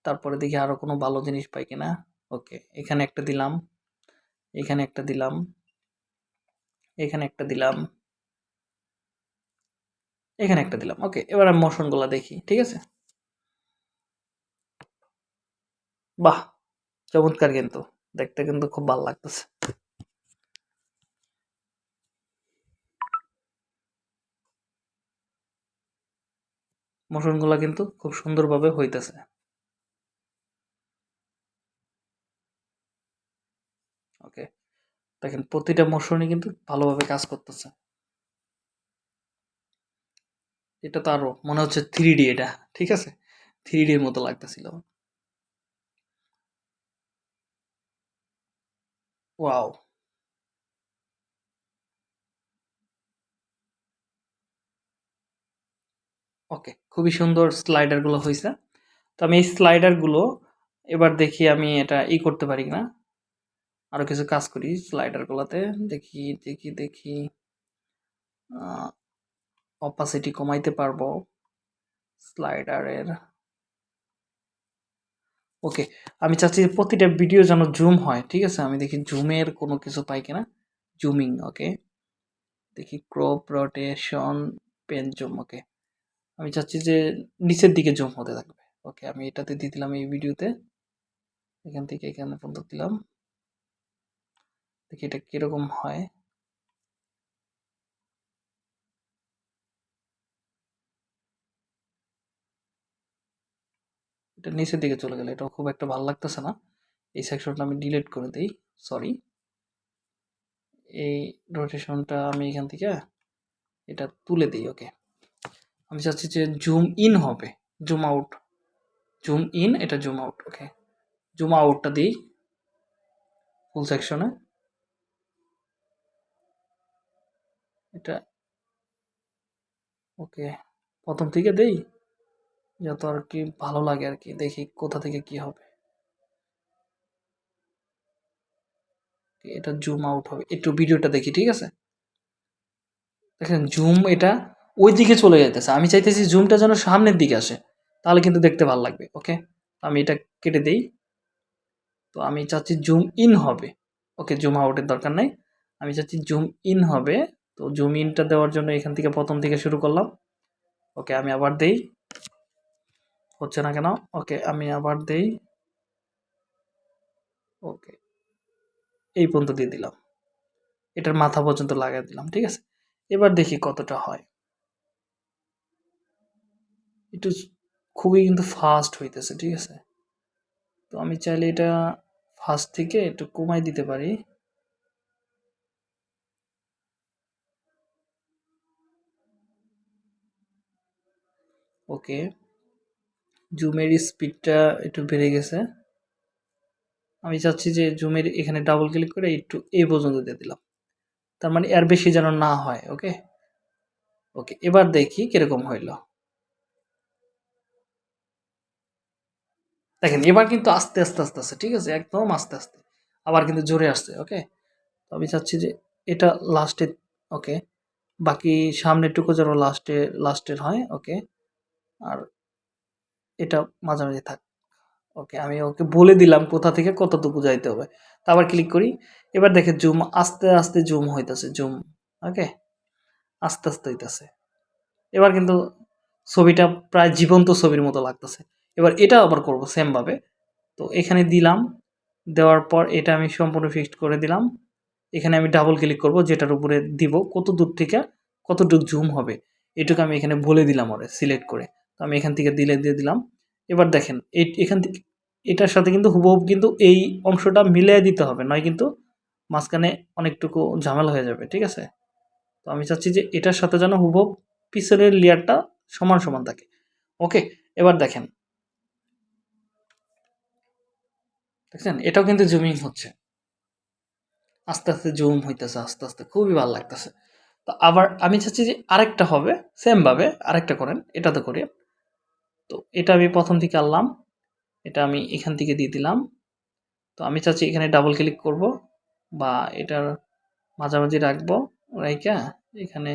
তারপরে দেখি আরও কোনো ভালো জিনিস পাই কিনা। ওকে, এখানে একটা দিলাম, এখানে একটা দিলাম, এখানে একটা দিলাম। এখানে একটা দিলাম। ওকে, এবার আমি মোশনগুলো দেখি, ঠিক আছে? বাহ! চমৎকার কিন্তু। দেখতে কিন্তু খুব ভালো লাগতেছে। মোশনগুলো কিন্তু খুব সুন্দরভাবে হইতেছে। ওকে, দেখেন, প্রতিটা মোশনই কিন্তু ভালোভাবে কাজ করতেছে। এটা তো আরও মনে হচ্ছে থ্রি ডি এটা, ঠিক আছে? থ্রি ডির মতো লাগতেছিল। ওয়াও। ওকে, খুবই সুন্দর স্লাইডারগুলো হয়েছে তো আমি এই স্লাইডারগুলো এবার দেখি আমি এটা ই করতে পারি না আরও কিছু কাজ করি স্লাইডার গুলোতে। দেখি দেখি দেখি। অপাসিটি কমাইতে পারব স্লাইডারের ওকে আমি চাচ্ছি প্রতিটা ভিডিও যেন জুম হয়, ঠিক আছে? আমি দেখি জুমের কোনো কিছু পাই কিনা। জুমিং ওকে দেখি crop rotation pen zoom okay আমি চাচ্ছি যে নিচের দিকে জুম হতে থাকবে ওকে আমি এটাতে দিয়ে দিলাম এই ভিডিওতে এখান থেকে এখানে পর্যন্ত দিলাম। দেখি এটা কীরকম হয়। এটা নিচের দিকে চলে গেলে এটা খুব একটা ভালো লাগতেছে না। এই সেকশনটা আমি ডিলিট করে দিই সরি এই রোটেশনটা আমি এখান থেকে এটা তুলে দিই ওকে আমি চাচ্ছি যে জুম ইন হবে জুম আউট জুম ইন এটা জুম আউট ওকে জুম আউটটা দিই ফুল সেকশনে এটা ওকে প্রথম থেকে দেই। যত আর কি ভালো লাগে আর কি, দেখি কোথা থেকে কি হবে। এটা জুম আউট হবে, একটু ভিডিওটা দেখি, ঠিক আছে? দেখেন জুম এটা ওই দিকে চলে যাইতেছে, আমি চাইতেছি জুমটা যেন সামনের দিকে আসে, তাহলে কিন্তু দেখতে ভালো লাগবে ওকে আমি এটা কেটে দেই, তো আমি চাচ্ছি জুম ইন হবে ওকে জুম আউটের দরকার নাই। আমি চাচ্ছি জুম ইন হবে, তো জুম ইনটা দেওয়ার জন্য এখান থেকে প্রথম থেকে শুরু করলাম ওকে আমি আবার দেই। হচ্ছে না কেন? ওকে, আমি আবার দেই। ওকে, এই পর্যন্ত দিয়ে দিলাম। এটার মাথা পর্যন্ত লাগাই দিলাম, ঠিক আছে? এবার দেখি কতটা হয়। একটু খুবই কিন্তু ফাস্ট হইতেছে, ঠিক আছে? তো আমি চাইলে এটা ফাস্ট থেকে একটু কমাই দিতে পারি। ওকে। জুমের স্পিডটা একটু বেড়ে গেছে। আমি চাচ্ছি যে জুমের এখানে ডাবল ক্লিক করে একটু এ পর্যন্ত দিয়ে দিলাম। তার মানে এর বেশি যেন না হয় ওকে ওকে এবার দেখি কীরকম হইল। দেখেন, এবার কিন্তু আস্তে আস্তে আস্তে আস্তে, ঠিক আছে? একদম আস্তে আস্তে। আবার কিন্তু জোরে আসছে ওকে তো আমি চাচ্ছি যে এটা লাস্টে ওকে বাকি সামনেরটুকু যেন লাস্টে লাস্টের হয় ওকে আর এটা মাঝামাঝি থাক। ওকে আমি ওকে বলে দিলাম কোথা থেকে কতটুকু যাইতে হবে। তা আবার ক্লিক করি। এবার দেখে জুম আস্তে আস্তে জুম হইতেছে জুম ওকে আস্তে আস্তে হইতেছে। এবার কিন্তু ছবিটা প্রায় জীবন্ত ছবির মতো লাগতেছে। এবার এটা আবার করব সেমভাবে তো এখানে দিলাম। দেওয়ার পর এটা আমি সম্পূর্ণ ফিক্সড করে দিলাম। এখানে আমি ডাবল ক্লিক করব, যেটার উপরে দিব। কত দূর থেকে কতটুকু জুম হবে? এটুকু আমি এখানে বলে দিলাম ওরে সিলেক্ট করে। তো আমি এখান থেকে দিলে দিয়ে দিলাম। এবার দেখেন এখান থেকে, এটার সাথে কিন্তু হুবহুব কিন্তু এই অংশটা মিলিয়ে দিতে হবে, নয় কিন্তু মাঝখানে অনেকটুকু ঝামেলা হয়ে যাবে, ঠিক আছে? তো আমি চাচ্ছি যে এটার সাথে যেন হুবহুব পিছনের লেয়ারটা সমান সমান থাকে। ওকে, এবার দেখেন। দেখছেন? এটাও কিন্তু জুমিং হচ্ছে। আস্তে আস্তে জুম হইতেছে, আস্তে আস্তে খুবই ভালো লাগতেছে। তো আবার আমি চাচ্ছি যে আরেকটা হবে সেমভাবে আরেকটা করেন, এটাতে করে। তো এটা আমি প্রথম থেকে আনলাম। এটা আমি এখান থেকে দিয়ে দিলাম। তো আমি চাচ্ছি এখানে ডাবল ক্লিক করব বা এটার মাঝামাঝি রাখব রাইকা। এখানে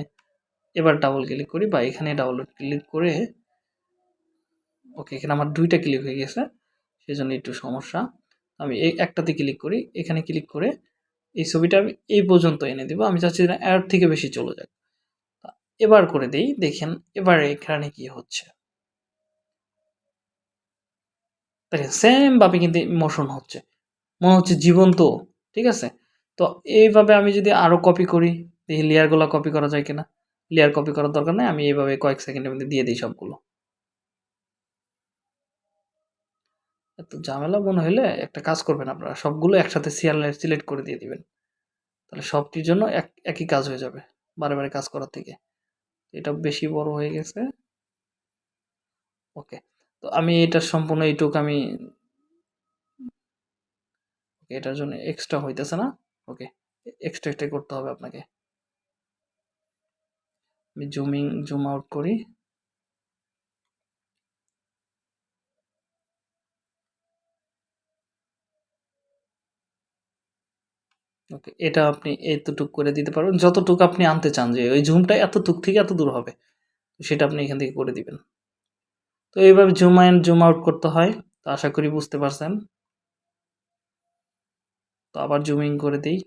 এবার ডাবল ক্লিক করি বা এখানে ডাবল ক্লিক করে ওকে, এখানে আমার দুইটা ক্লিক হয়ে গেছে সেই জন্য একটু সমস্যা। আমি এই একটাতে ক্লিক করি, এখানে ক্লিক করে এই ছবিটা আমি এই পর্যন্ত এনে দেবো। আমি চাচ্ছি না এর থেকে বেশি চলে যাক। এবার করে দেই, দেখেন এবার এখানে কি হচ্ছে। দেখেন সেম ভাবে কিন্তু মোশন হচ্ছে। মনে হচ্ছে জীবন্ত, ঠিক আছে? তো এইভাবে আমি যদি আরও কপি করি, দেখি লেয়ারগুলো কপি করা যায় কিনা। লেয়ার কপি করার দরকার নেই, আমি এইভাবে কয়েক সেকেন্ডের মধ্যে দিয়ে দিই সবগুলো। এত ঝামেলা মনে হলে একটা কাজ করবেন আপনারা, সবগুলো একসাথে সিয়ালের সিলেক্ট করে দিয়ে দিবেন। তাহলে সবটির জন্য এক, একই কাজ হয়ে যাবে, বারে বারে কাজ করার থেকে। এটা বেশি বড় হয়ে গেছে। ওকে তো আমি এটা সম্পূর্ণ এইটুক আমি এটার জন্য এক্সট্রা হইতেছে না? ওকে এক্সট্রা এক্সট্রা করতে হবে আপনাকে। আমি জুমিং জুম আউট করি। ওকে এটা আপনি এতটুক করে দিতে পারবেন। যতটুকু আপনি আনতে চান যে, ওই জুমটা এতটুক থেকে এত দূর হবে, সেটা আপনি এখান থেকে করে দিবেন। তো এইভাবে জুম অ্যান্ড জুম আউট করতে হয়। তো আশা করি বুঝতে পারছেন। তো আবার জুমিং করে দিই।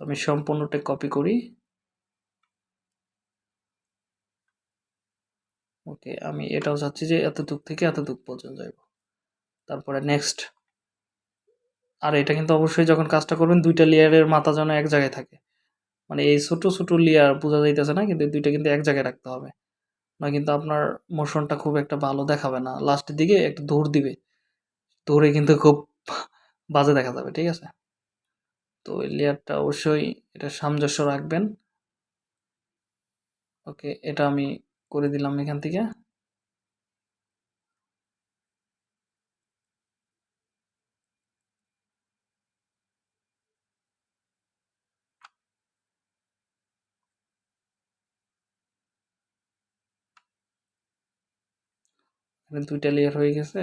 আমি সম্পূর্ণটা কপি করি। ওকে, আমি এটাও চাচ্ছি যে এতটুক থেকে এতটুক পর্যন্ত যাইব। তারপরে নেক্সট আর এটা কিন্তু অবশ্যই যখন কাজটা করবেন, দুইটা লেয়ারের মাথা যেন এক জায়গায় থাকে। মানে এই ছোট ছোট লেয়ার বোঝা যাইতেছে না, কিন্তু দুইটা কিন্তু এক জায়গায় রাখতে হবে। না কিন্তু আপনার মোশনটা খুব একটা ভালো দেখাবে না। লাস্টের দিকে একটা দৌড় দিবে। দৌড়ে কিন্তু খুব বাজে দেখা যাবে, ঠিক আছে? তো এই লেয়ারটা অবশ্যই এটা সামঞ্জস্য রাখবেন। ওকে, এটা আমি করে দিলাম এখান থেকে। এখানে দুইটা লেয়ার হয়ে গেছে।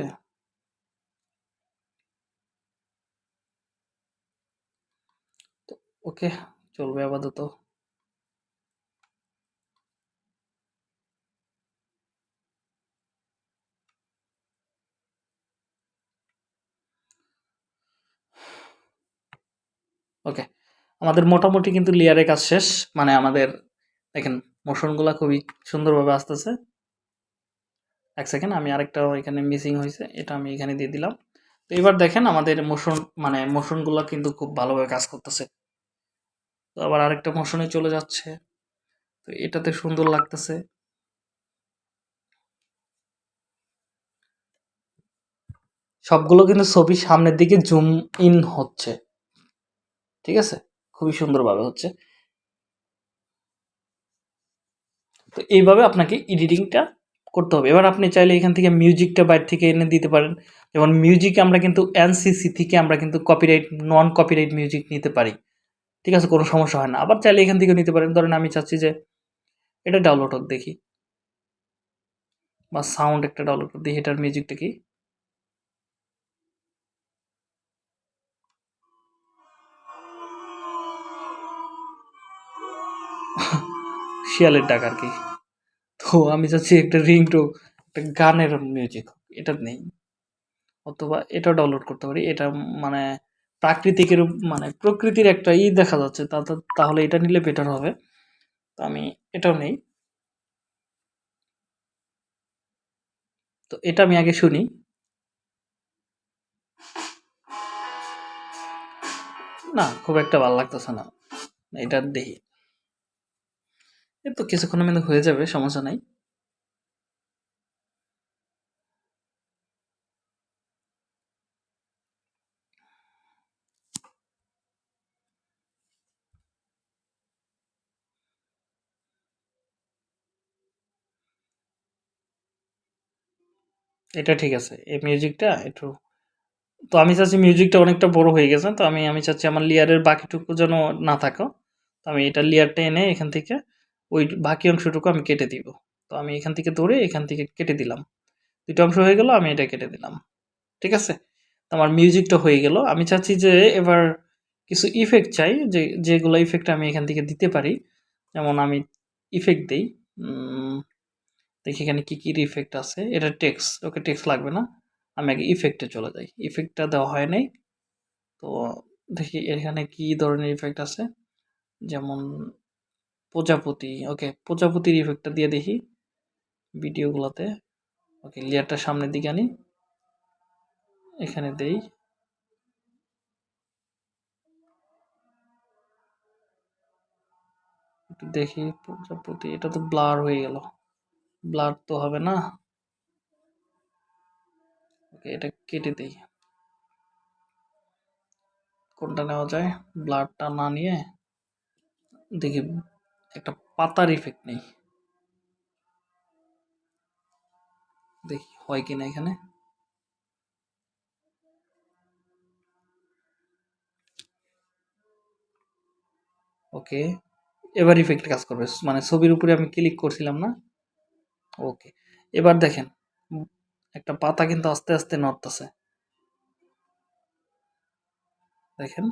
ওকে, চলবে আপাতত। ওকে, আমাদের মোটামুটি কিন্তু লেয়ারের কাজ শেষ। মানে আমাদের, দেখেন মোশনগুলো খুবই সুন্দরভাবে আসতেছে। এক সেকেন্ড আমি আরেকটা এখানে মিসিং হয়েছে, এটা আমি এখানে দিয়ে দিলাম। তো এবার দেখেন আমাদের মোশন মানে মোশনগুলো কিন্তু খুব ভালোভাবে কাজ করতেছে। তো আবার আরেকটা মোশনে চলে যাচ্ছে। তো এটাতে সুন্দর লাগতেছে। সবগুলো কিন্তু ছবি সামনের দিকে জুম ইন হচ্ছে। ঠিক আছে? খুবই সুন্দরভাবে হচ্ছে। তো এইভাবে আপনাকে এডিটিংটা করতে হবে। এবার আপনি চাইলে এখান থেকে মিউজিকটা বাইরে থেকে এনে দিতে পারেন। যেমন মিউজিক আমরা কিন্তু এনসিসি থেকে আমরা কিন্তু কপিরাইট নন কপিরাইট মিউজিক নিতে পারি। ঠিক আছে? কোনো সমস্যা হয় না। আবার চাইলে এখান থেকে নিতে পারেন। ধরেন আমি চাচ্ছি যে এটা ডাউনলোড হোক দেখি। বা সাউন্ড একটা ডাউনলোড করে দেখি, এটার মিউজিকটা কি? শিয়ালের ডাক আর কি। তো আমি চাচ্ছি একটা রিংটো, একটা গানের মিউজিক এটা নেই। অথবা এটাও ডাউনলোড করতে পারি, এটা মানে প্রাকৃতিকের মানে প্রকৃতির একটা ই দেখা যাচ্ছে তাহলে এটা নিলে বেটার হবে। তো আমি এটাও নেই। তো এটা আমি আগে শুনি। না, খুব একটা ভালো লাগতেছে না। এটা দেখি। তো কিছুক্ষণের মধ্যে হয়ে যাবে, সমস্যা নাই। এটা ঠিক আছে, এই মিউজিকটা একটু তো আমি চাচ্ছি মিউজিকটা অনেকটা বড় হয়ে গেছে, তো আমি আমি চাচ্ছি আমার লেয়ারের বাকিটুকু যেন না থাকো। তো আমি এটা লেয়ারটা এনে এখান থেকে ওই বাকি অংশটুকু আমি কেটে দিব। তো আমি এখান থেকে ধরে এখান থেকে কেটে দিলাম। দুটো অংশ হয়ে গেল, আমি এটা কেটে দিলাম। ঠিক আছে? তো আমার মিউজিকটা হয়ে গেল। আমি চাচ্ছি যে এবার কিছু ইফেক্ট চাই, যে, যেগুলো ইফেক্ট আমি এখান থেকে দিতে পারি। যেমন আমি ইফেক্ট দিই। দেখি এখানে কী কী ইফেক্ট আছে। এটা টেক্স ওকে টেক্স লাগবে না। আমি আগে ইফেক্টে চলে যাই। ইফেক্টটা দেওয়া হয় নাই। তো দেখি এখানে কি ধরনের ইফেক্ট আছে। যেমন প্রজাপতি, ওকে, প্রজাপতির ইফেক্টটা দিয়ে দেখি ভিডিওগুলোতে। ওকে লেয়ারটা সামনের দিকে আনি। এখানে দেই। দেখি প্রজাপতি, এটা তো ব্লার হয়ে গেল। ব্লার তো হবে না। ওকে, এটা কেটে দেই। কোনটা নেওয়া যায়? ব্লাডটা না নিয়ে দেখি। একটা পাতার ইফেক্ট নেই। দেখি হয় কিনা এখানে। ওকে এবার ইফেক্ট কাজ করবে। মানে ছবির উপরে আমি ক্লিক করছিলাম না? ওকে এবার দেখেন, একটা পাতা কিন্তু আস্তে আস্তে নড়তেছে। দেখেন।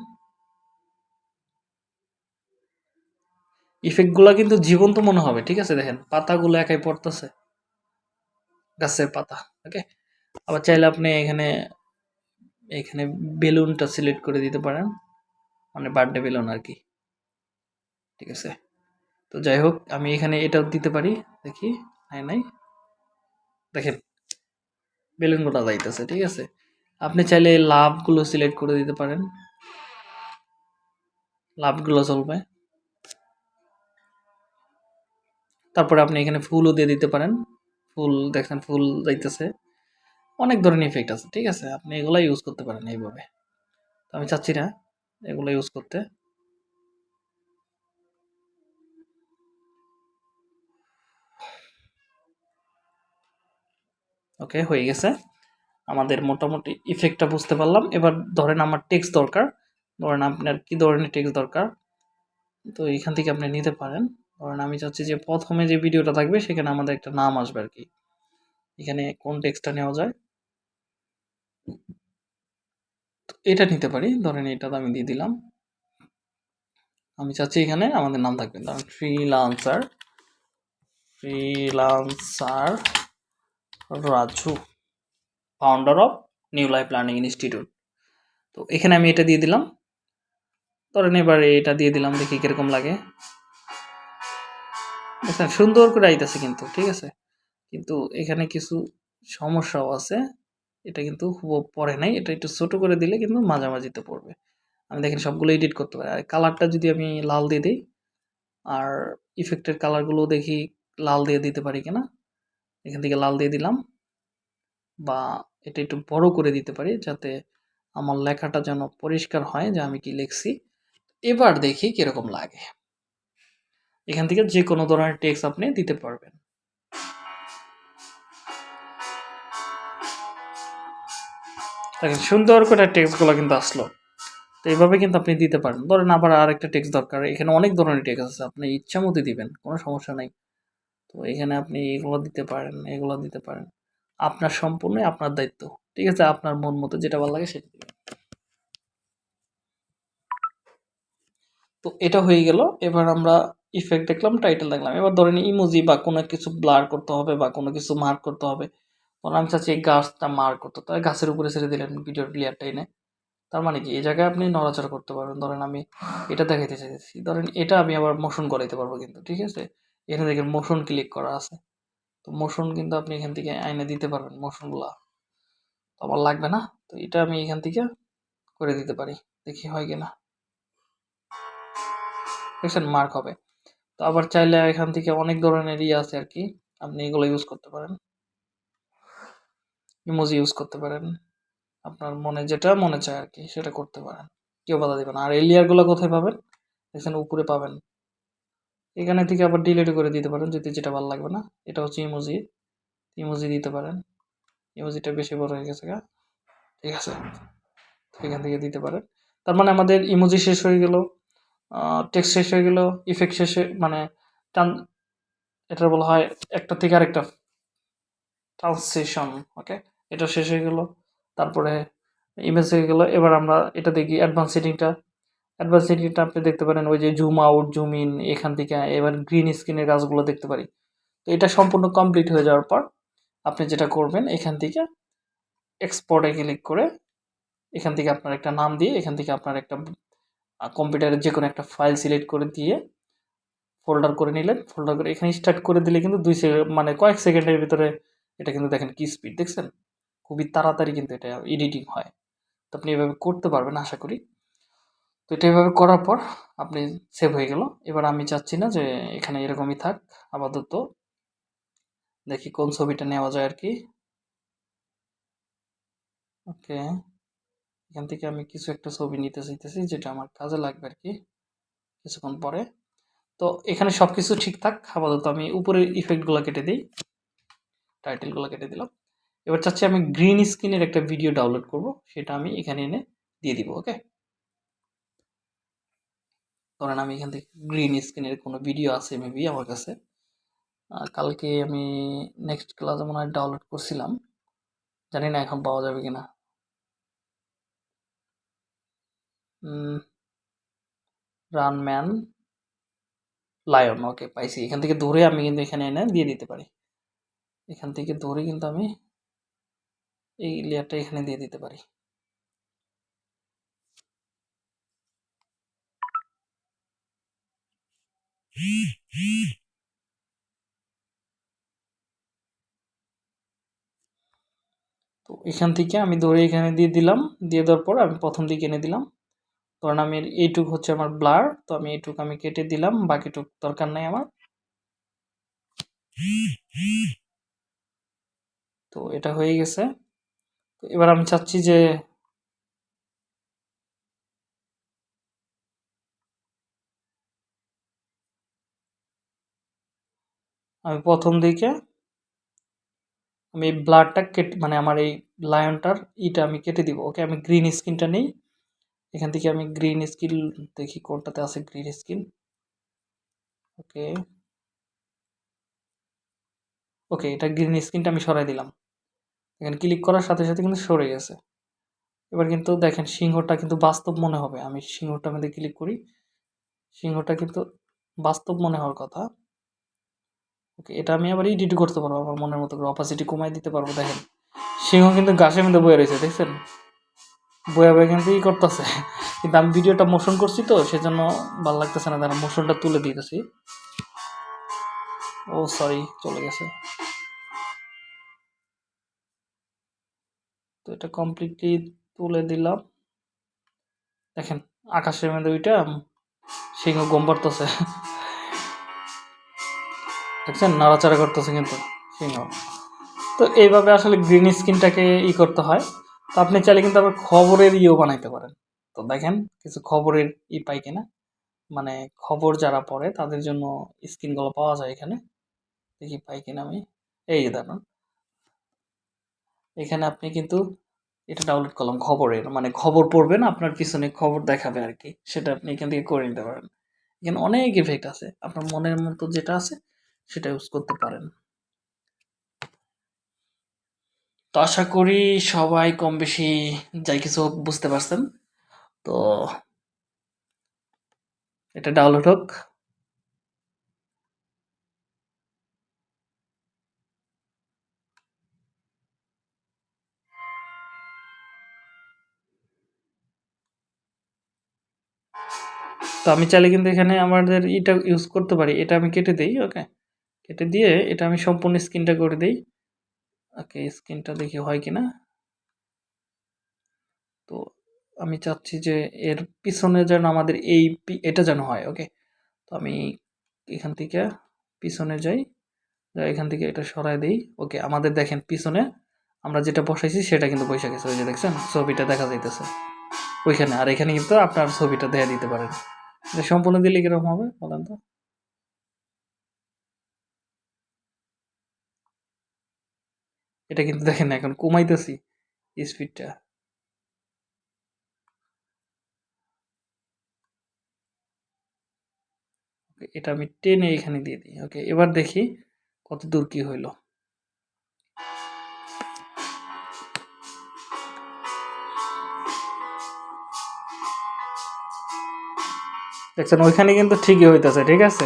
ইফেক্টগুলো কিন্তু জীবন্ত মনে হবে, ঠিক আছে দেখেন? পাতাগুলো একাই পড়তেছে। গাছের পাতা ওকে আবার চাইলে আপনি এখানে এখানে বেলুনটা সিলেক্ট করে দিতে পারেন। মানে বার্থডে বেলুন আর কি, ঠিক আছে? তো যাই হোক, আমি এখানে এটাও দিতে পারি, দেখি, নাই নাই। দেখেন, বেলুনগুলো যাইতেছে, ঠিক আছে? আপনি চাইলে লাভগুলো সিলেক্ট করে দিতে পারেন। লাভগুলো চলবে। তারপরে আপনি এখানে ফুলও দিয়ে দিতে পারেন। ফুল দেখেন, ফুল যাইতেছে। অনেক ধরনের ইফেক্ট আছে, ঠিক আছে? আপনি এগুলো ইউজ করতে পারেন এইভাবে। তো আমি চাচ্ছি না এগুলো ইউজ করতে। ওকে হয়ে গেছে। আমাদের মোটামুটি ইফেক্টটা বুঝতে পারলাম। এবার ধরেন আমার টেক্সট দরকার। ধরেন আপনার কি ধরনের টেক্সট দরকার? তো এখান থেকে আপনি নিতে পারেন। ধরেন আমি চাচ্ছি যে প্রথমে যে ভিডিওটা থাকবে সেখানে আমাদের একটা নাম আসবে আর কি। এখানে কোন টেক্সটটা নেওয়া যায়? এটা নিতে পারি, ধরেন এটা আমি দিয়ে দিলাম। আমি চাচ্ছি এখানে আমাদের নাম থাকবে। ধরেন freelancer freelancer Raju founder of new life learning institute তো এখানে আমি এটা দিয়ে দিলাম। ধরেন এবারে এটা দিয়ে দিলাম, দেখি কীরকম লাগে। দেখছেন সুন্দর করে আইতেছে কিন্তু, ঠিক আছে? কিন্তু এখানে কিছু সমস্যাও আছে। এটা কিন্তু খুব পড়ে নাই। এটা একটু ছোট করে দিলে কিন্তু মাঝামাঝিতে পড়বে। আমি দেখেন সবগুলো এডিট করতে পারি। আর কালারটা যদি আমি লাল দিয়ে দিই, আর ইফেক্টের কালারগুলো দেখি লাল দিয়ে দিতে পারি কিনা, এখান থেকে লাল দিয়ে দিলাম, বা এটা একটু বড় করে দিতে পারি যাতে আমার লেখাটা যেন পরিষ্কার হয়, যে আমি কি লিখছি। এবার দেখি কীরকম লাগে। এখান থেকে যে কোনো ধরনের টেক্সট আপনি দিতে পারবেন। দেখেন, সুন্দর করে টেক্সটগুলো কিন্তু আসলো। তো এইভাবে কিন্তু আপনি দিতে পারেন। ধরেন আবার আরেকটা টেক্সট দরকার। এখানে অনেক ধরনের টেক্সট আছে। আপনি ইচ্ছা মতো দিবেন, কোনো সমস্যা নাই। তো এখানে আপনি এগুলো দিতে পারেন, এগুলো দিতে পারেন। আপনার সম্পূর্ণ আপনার দায়িত্ব। ঠিক আছে? আপনার মন মতো যেটা ভালো লাগে সেটা দিবেন। তো এটা হয়ে গেল। এবার আমরা ইফেক্ট দেখলাম টাইটেল দেখলাম। এবার ধরেন ইমোজি বা কোনো কিছু ব্লার করতে হবে বা কোনো কিছু মার্ক করতে হবে। তখন আমি চাচ্ছি এই গাছটা মার্ক করতে তাই গাছের উপরে ছেড়ে দিলেন ভিডিওর প্লেয়ারটা এনে। তার মানে কি? এই জায়গায় আপনি নড়াচড়া করতে পারবেন। ধরেন আমি এটা দেখাইতে চাইছি ধরেন এটা আমি আবার মোশন করাইতে পারব কিন্তু, ঠিক আছে? এখানে দেখেন মোশন ক্লিক করা আছে। তো মোশন কিন্তু আপনি এখান থেকে আইনে দিতে পারবেন মোশনগুলা তো আমার লাগবে না, তো এটা আমি এখান থেকে করে দিতে পারি। দেখি হয় কিনা। দেখছেন মার্ক হবে। তো আবার চাইলে এখান থেকে অনেক ধরনের ইয়ে আছে আর কি। আপনি এগুলো ইউজ করতে পারেন। ইমোজি ইউজ করতে পারেন। আপনার মনে যেটা মনে চায় আর কি, সেটা করতে পারেন। কেউ বাধা দিবে না। আর এই লেয়ারগুলো কোথায় পাবেন? দেখছেন উপরে পাবেন। এখানে থেকে আবার ডিলিট করে দিতে পারেন, যদি যেটা ভালো লাগবে না। এটা হচ্ছে ইমোজি ইমোজি দিতে পারেন। ইমোজিটা বেশি বড় হয়ে গেছে গা। ঠিক আছে। এখান থেকে দিতে পারেন। তার মানে আমাদের ইমোজি শেষ হয়ে গেল। টেক্সট শেষ হয়ে গেল ইফেক্ট শেষে মানে টান এটা বলা হয় একটা থেকে আরেকটা ট্রান্সলেশন ওকে এটা শেষ হয়ে গেল, তারপরে ইমেজ হয়ে গেল, এবার আমরা এটা দেখি অ্যাডভান্স সেটিংটা অ্যাডভান্স সেটিংটা আপনি দেখতে পারেন, ওই যে জুম আউট জুম ইন এখান থেকে, এবার গ্রিন স্ক্রিনের কাজগুলো দেখতে পারি। তো এটা সম্পূর্ণ কমপ্লিট হয়ে যাওয়ার পর আপনি যেটা করবেন, এখান থেকে এক্সপোর্টে ক্লিক করে এখান থেকে আপনার একটা নাম দিয়ে, এখান থেকে আপনার একটা কম্পিউটারের যে কোনো একটা ফাইল সিলেক্ট করে দিয়ে ফোল্ডার করে নিলেন। ফোল্ডার করে এখানে স্টার্ট করে দিলে কিন্তু দুই সেকেন্ড মানে কয়েক সেকেন্ডের ভিতরে এটা কিন্তু দেখেন কি স্পিড দেখছেন? খুবই তাড়াতাড়ি কিন্তু এটা এডিটিং হয়। তো আপনি এভাবে করতে পারবেন আশা করি। তো এটা এভাবে করার পর আপনি সেভ হয়ে গেল। এবার আমি চাচ্ছি না যে এখানে এরকমই থাক, আপাতত। দেখি কোন ছবিটা নেওয়া যায় আর কি। ওকে। এখান থেকে আমি কিছু একটা ছবি নিতে চাইতেছি, যেটা আমার কাজে লাগবে আর কি কিছুক্ষণ পরে। তো এখানে সব কিছু ঠিকঠাক, আপাতত আমি উপরের ইফেক্টগুলো কেটে দিই টাইটেলগুলো কেটে দিলাম। এবার চাচ্ছি আমি গ্রিন স্ক্রিনের একটা ভিডিও ডাউনলোড করব, সেটা আমি এখানে এনে দিয়ে দিব ওকে ধরেন আমি এখান থেকে গ্রিন স্ক্রিনের কোনো ভিডিও আছে মেবি আমার কাছে। কালকে আমি নেক্সট ক্লাসে মনে হয় ডাউনলোড করছিলাম। জানি না এখন পাওয়া যাবে কিনা। রানম্যান লায়ন ওকে পাইছি। এখান থেকে ধরে আমি কিন্তু এখানে এনে দিয়ে দিতে পারি। এখান থেকে ধরে কিন্তু আমি এই লেয়ারটা এখানে দিয়ে দিতে পারি। তো এখান থেকে আমি ধরে এখানে দিয়ে দিলাম। দিয়ে দেওয়ার পর আমি প্রথম দিকে এনে দিলাম। ধরেন আমি এইটুক হচ্ছে আমার ব্লার তো আমি এইটুক আমি কেটে দিলাম, বাকিটুক দরকার নাই আমার। তো এটা হয়ে গেছে। তো এবার আমি চাচ্ছি যে আমি প্রথম দিকে আমি ব্লাডটা কেটে মানে আমার এই লায়নটার ইটা আমি কেটে দিব। ওকে, আমি গ্রিন স্কিনটা নেই। এখান থেকে আমি গ্রিন স্কিল দেখি কোনটাতে আছে গ্রিন স্কিল ওকে। ওকে, এটা গ্রিন স্কিনটা আমি সরাই দিলাম। এখানে ক্লিক করার সাথে সাথে কিন্তু সরে গেছে। এবার কিন্তু দেখেন সিংহটা কিন্তু বাস্তব মনে হবে। আমি সিংহটা মধ্যে ক্লিক করি। সিংহটা কিন্তু বাস্তব মনে হওয়ার কথা। ওকে, এটা আমি আবার এডিট করতে পারব, আমার মনের মতো করে অপাসিটি কমাই দিতে পারব। দেখেন, সিংহ কিন্তু গাছের মধ্যে বয়ে রয়েছে, দেখছেন? বয়ে বয়ে কিন্তু ই করতেছে। কিন্তু আমি ভিডিওটা মোশন করছি তো, সেজন্য ভালো লাগতেছে না। তারা মোশনটা তুলে দিতেছি। ও সরি চলে গেছে। তো এটা কমপ্লিটলি তুলে দিলাম। দেখেন, আকাশের মধ্যে ওইটা সিংহ গম পারতেছে দেখছেন? নাড়াচাড়া করতেছে কিন্তু সিংহ। তো এইভাবে আসলে গ্রিন স্ক্রিনটাকে ই করতে হয়। তো আপনি চাইলে কিন্তু আবার খবরের ইয়েও বানাইতে পারেন। তো দেখেন, কিছু খবরের ই পাই কিনা। মানে খবর যারা পড়ে, তাদের জন্য স্ক্রিনগুলো পাওয়া যায় এখানে। দেখি পাই কিনা আমি। এই যে দেখুন। এখানে আপনি কিন্তু এটা ডাউনলোড করলাম খবরের। মানে খবর পড়বেন, আপনার পিছনে খবর দেখাবে আর কি সেটা আপনি এখান থেকে করে নিতে পারেন। এখানে অনেক ইফেক্ট আছে। আপনার মনের মতো যেটা আছে, সেটা ইউজ করতে পারেন। তো আশা করি সবাই কম বেশি যাই কিছু বুঝতে পারছেন। তো এটা ডাউনলোড হোক। তো আমি চাইলে কিন্তু এখানে আমাদের এটা ইউজ করতে পারি। এটা আমি কেটে দিই ওকে কেটে দিয়ে এটা আমি সম্পূর্ণ স্ক্রিনটা করে দিই। ওকে স্ক্রিনটা দেখি হয় কি না তো আমি চাচ্ছি যে এর পিছনে যেন আমাদের এই এটা যেন হয় ওকে তো আমি এখান থেকে পিছনে যাই এখান থেকে এটা সরাই দিই ওকে আমাদের দেখেন পিছনে আমরা যেটা বসাইছি সেটা কিন্তু পয়সা গেছে, ওই যে দেখছেন? ছবিটা দেখা যাইতেছে। ওইখানে, আর এখানে কিন্তু আপনার ছবিটা দেখা দিতে পারেন। সম্পূর্ণ দিলে কীরকম হবে বলেন তো? এটা কিন্তু দেখেন এখন কমাইতেছি স্পিডটা এটা আমি টেনে এখানে দিয়ে দিই। ওকে, এবার দেখি কত দূর কি হইল। দেখছেন, ওইখানে কিন্তু ঠিকই হইতেছে, ঠিক আছে?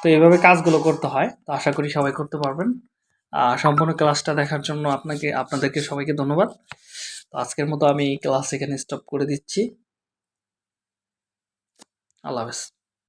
তো এইভাবে কাজগুলো করতে হয়, তো আশা করি সবাই করতে পারবেন। সম্পূর্ণ ক্লাসটা দেখার জন্য আপনাকে, আপনাদেরকে সবাইকে ধন্যবাদ। তো আজকের মতো আমি ক্লাস এখানে স্টপ করে দিচ্ছি। আল্লাহ হাফেজ।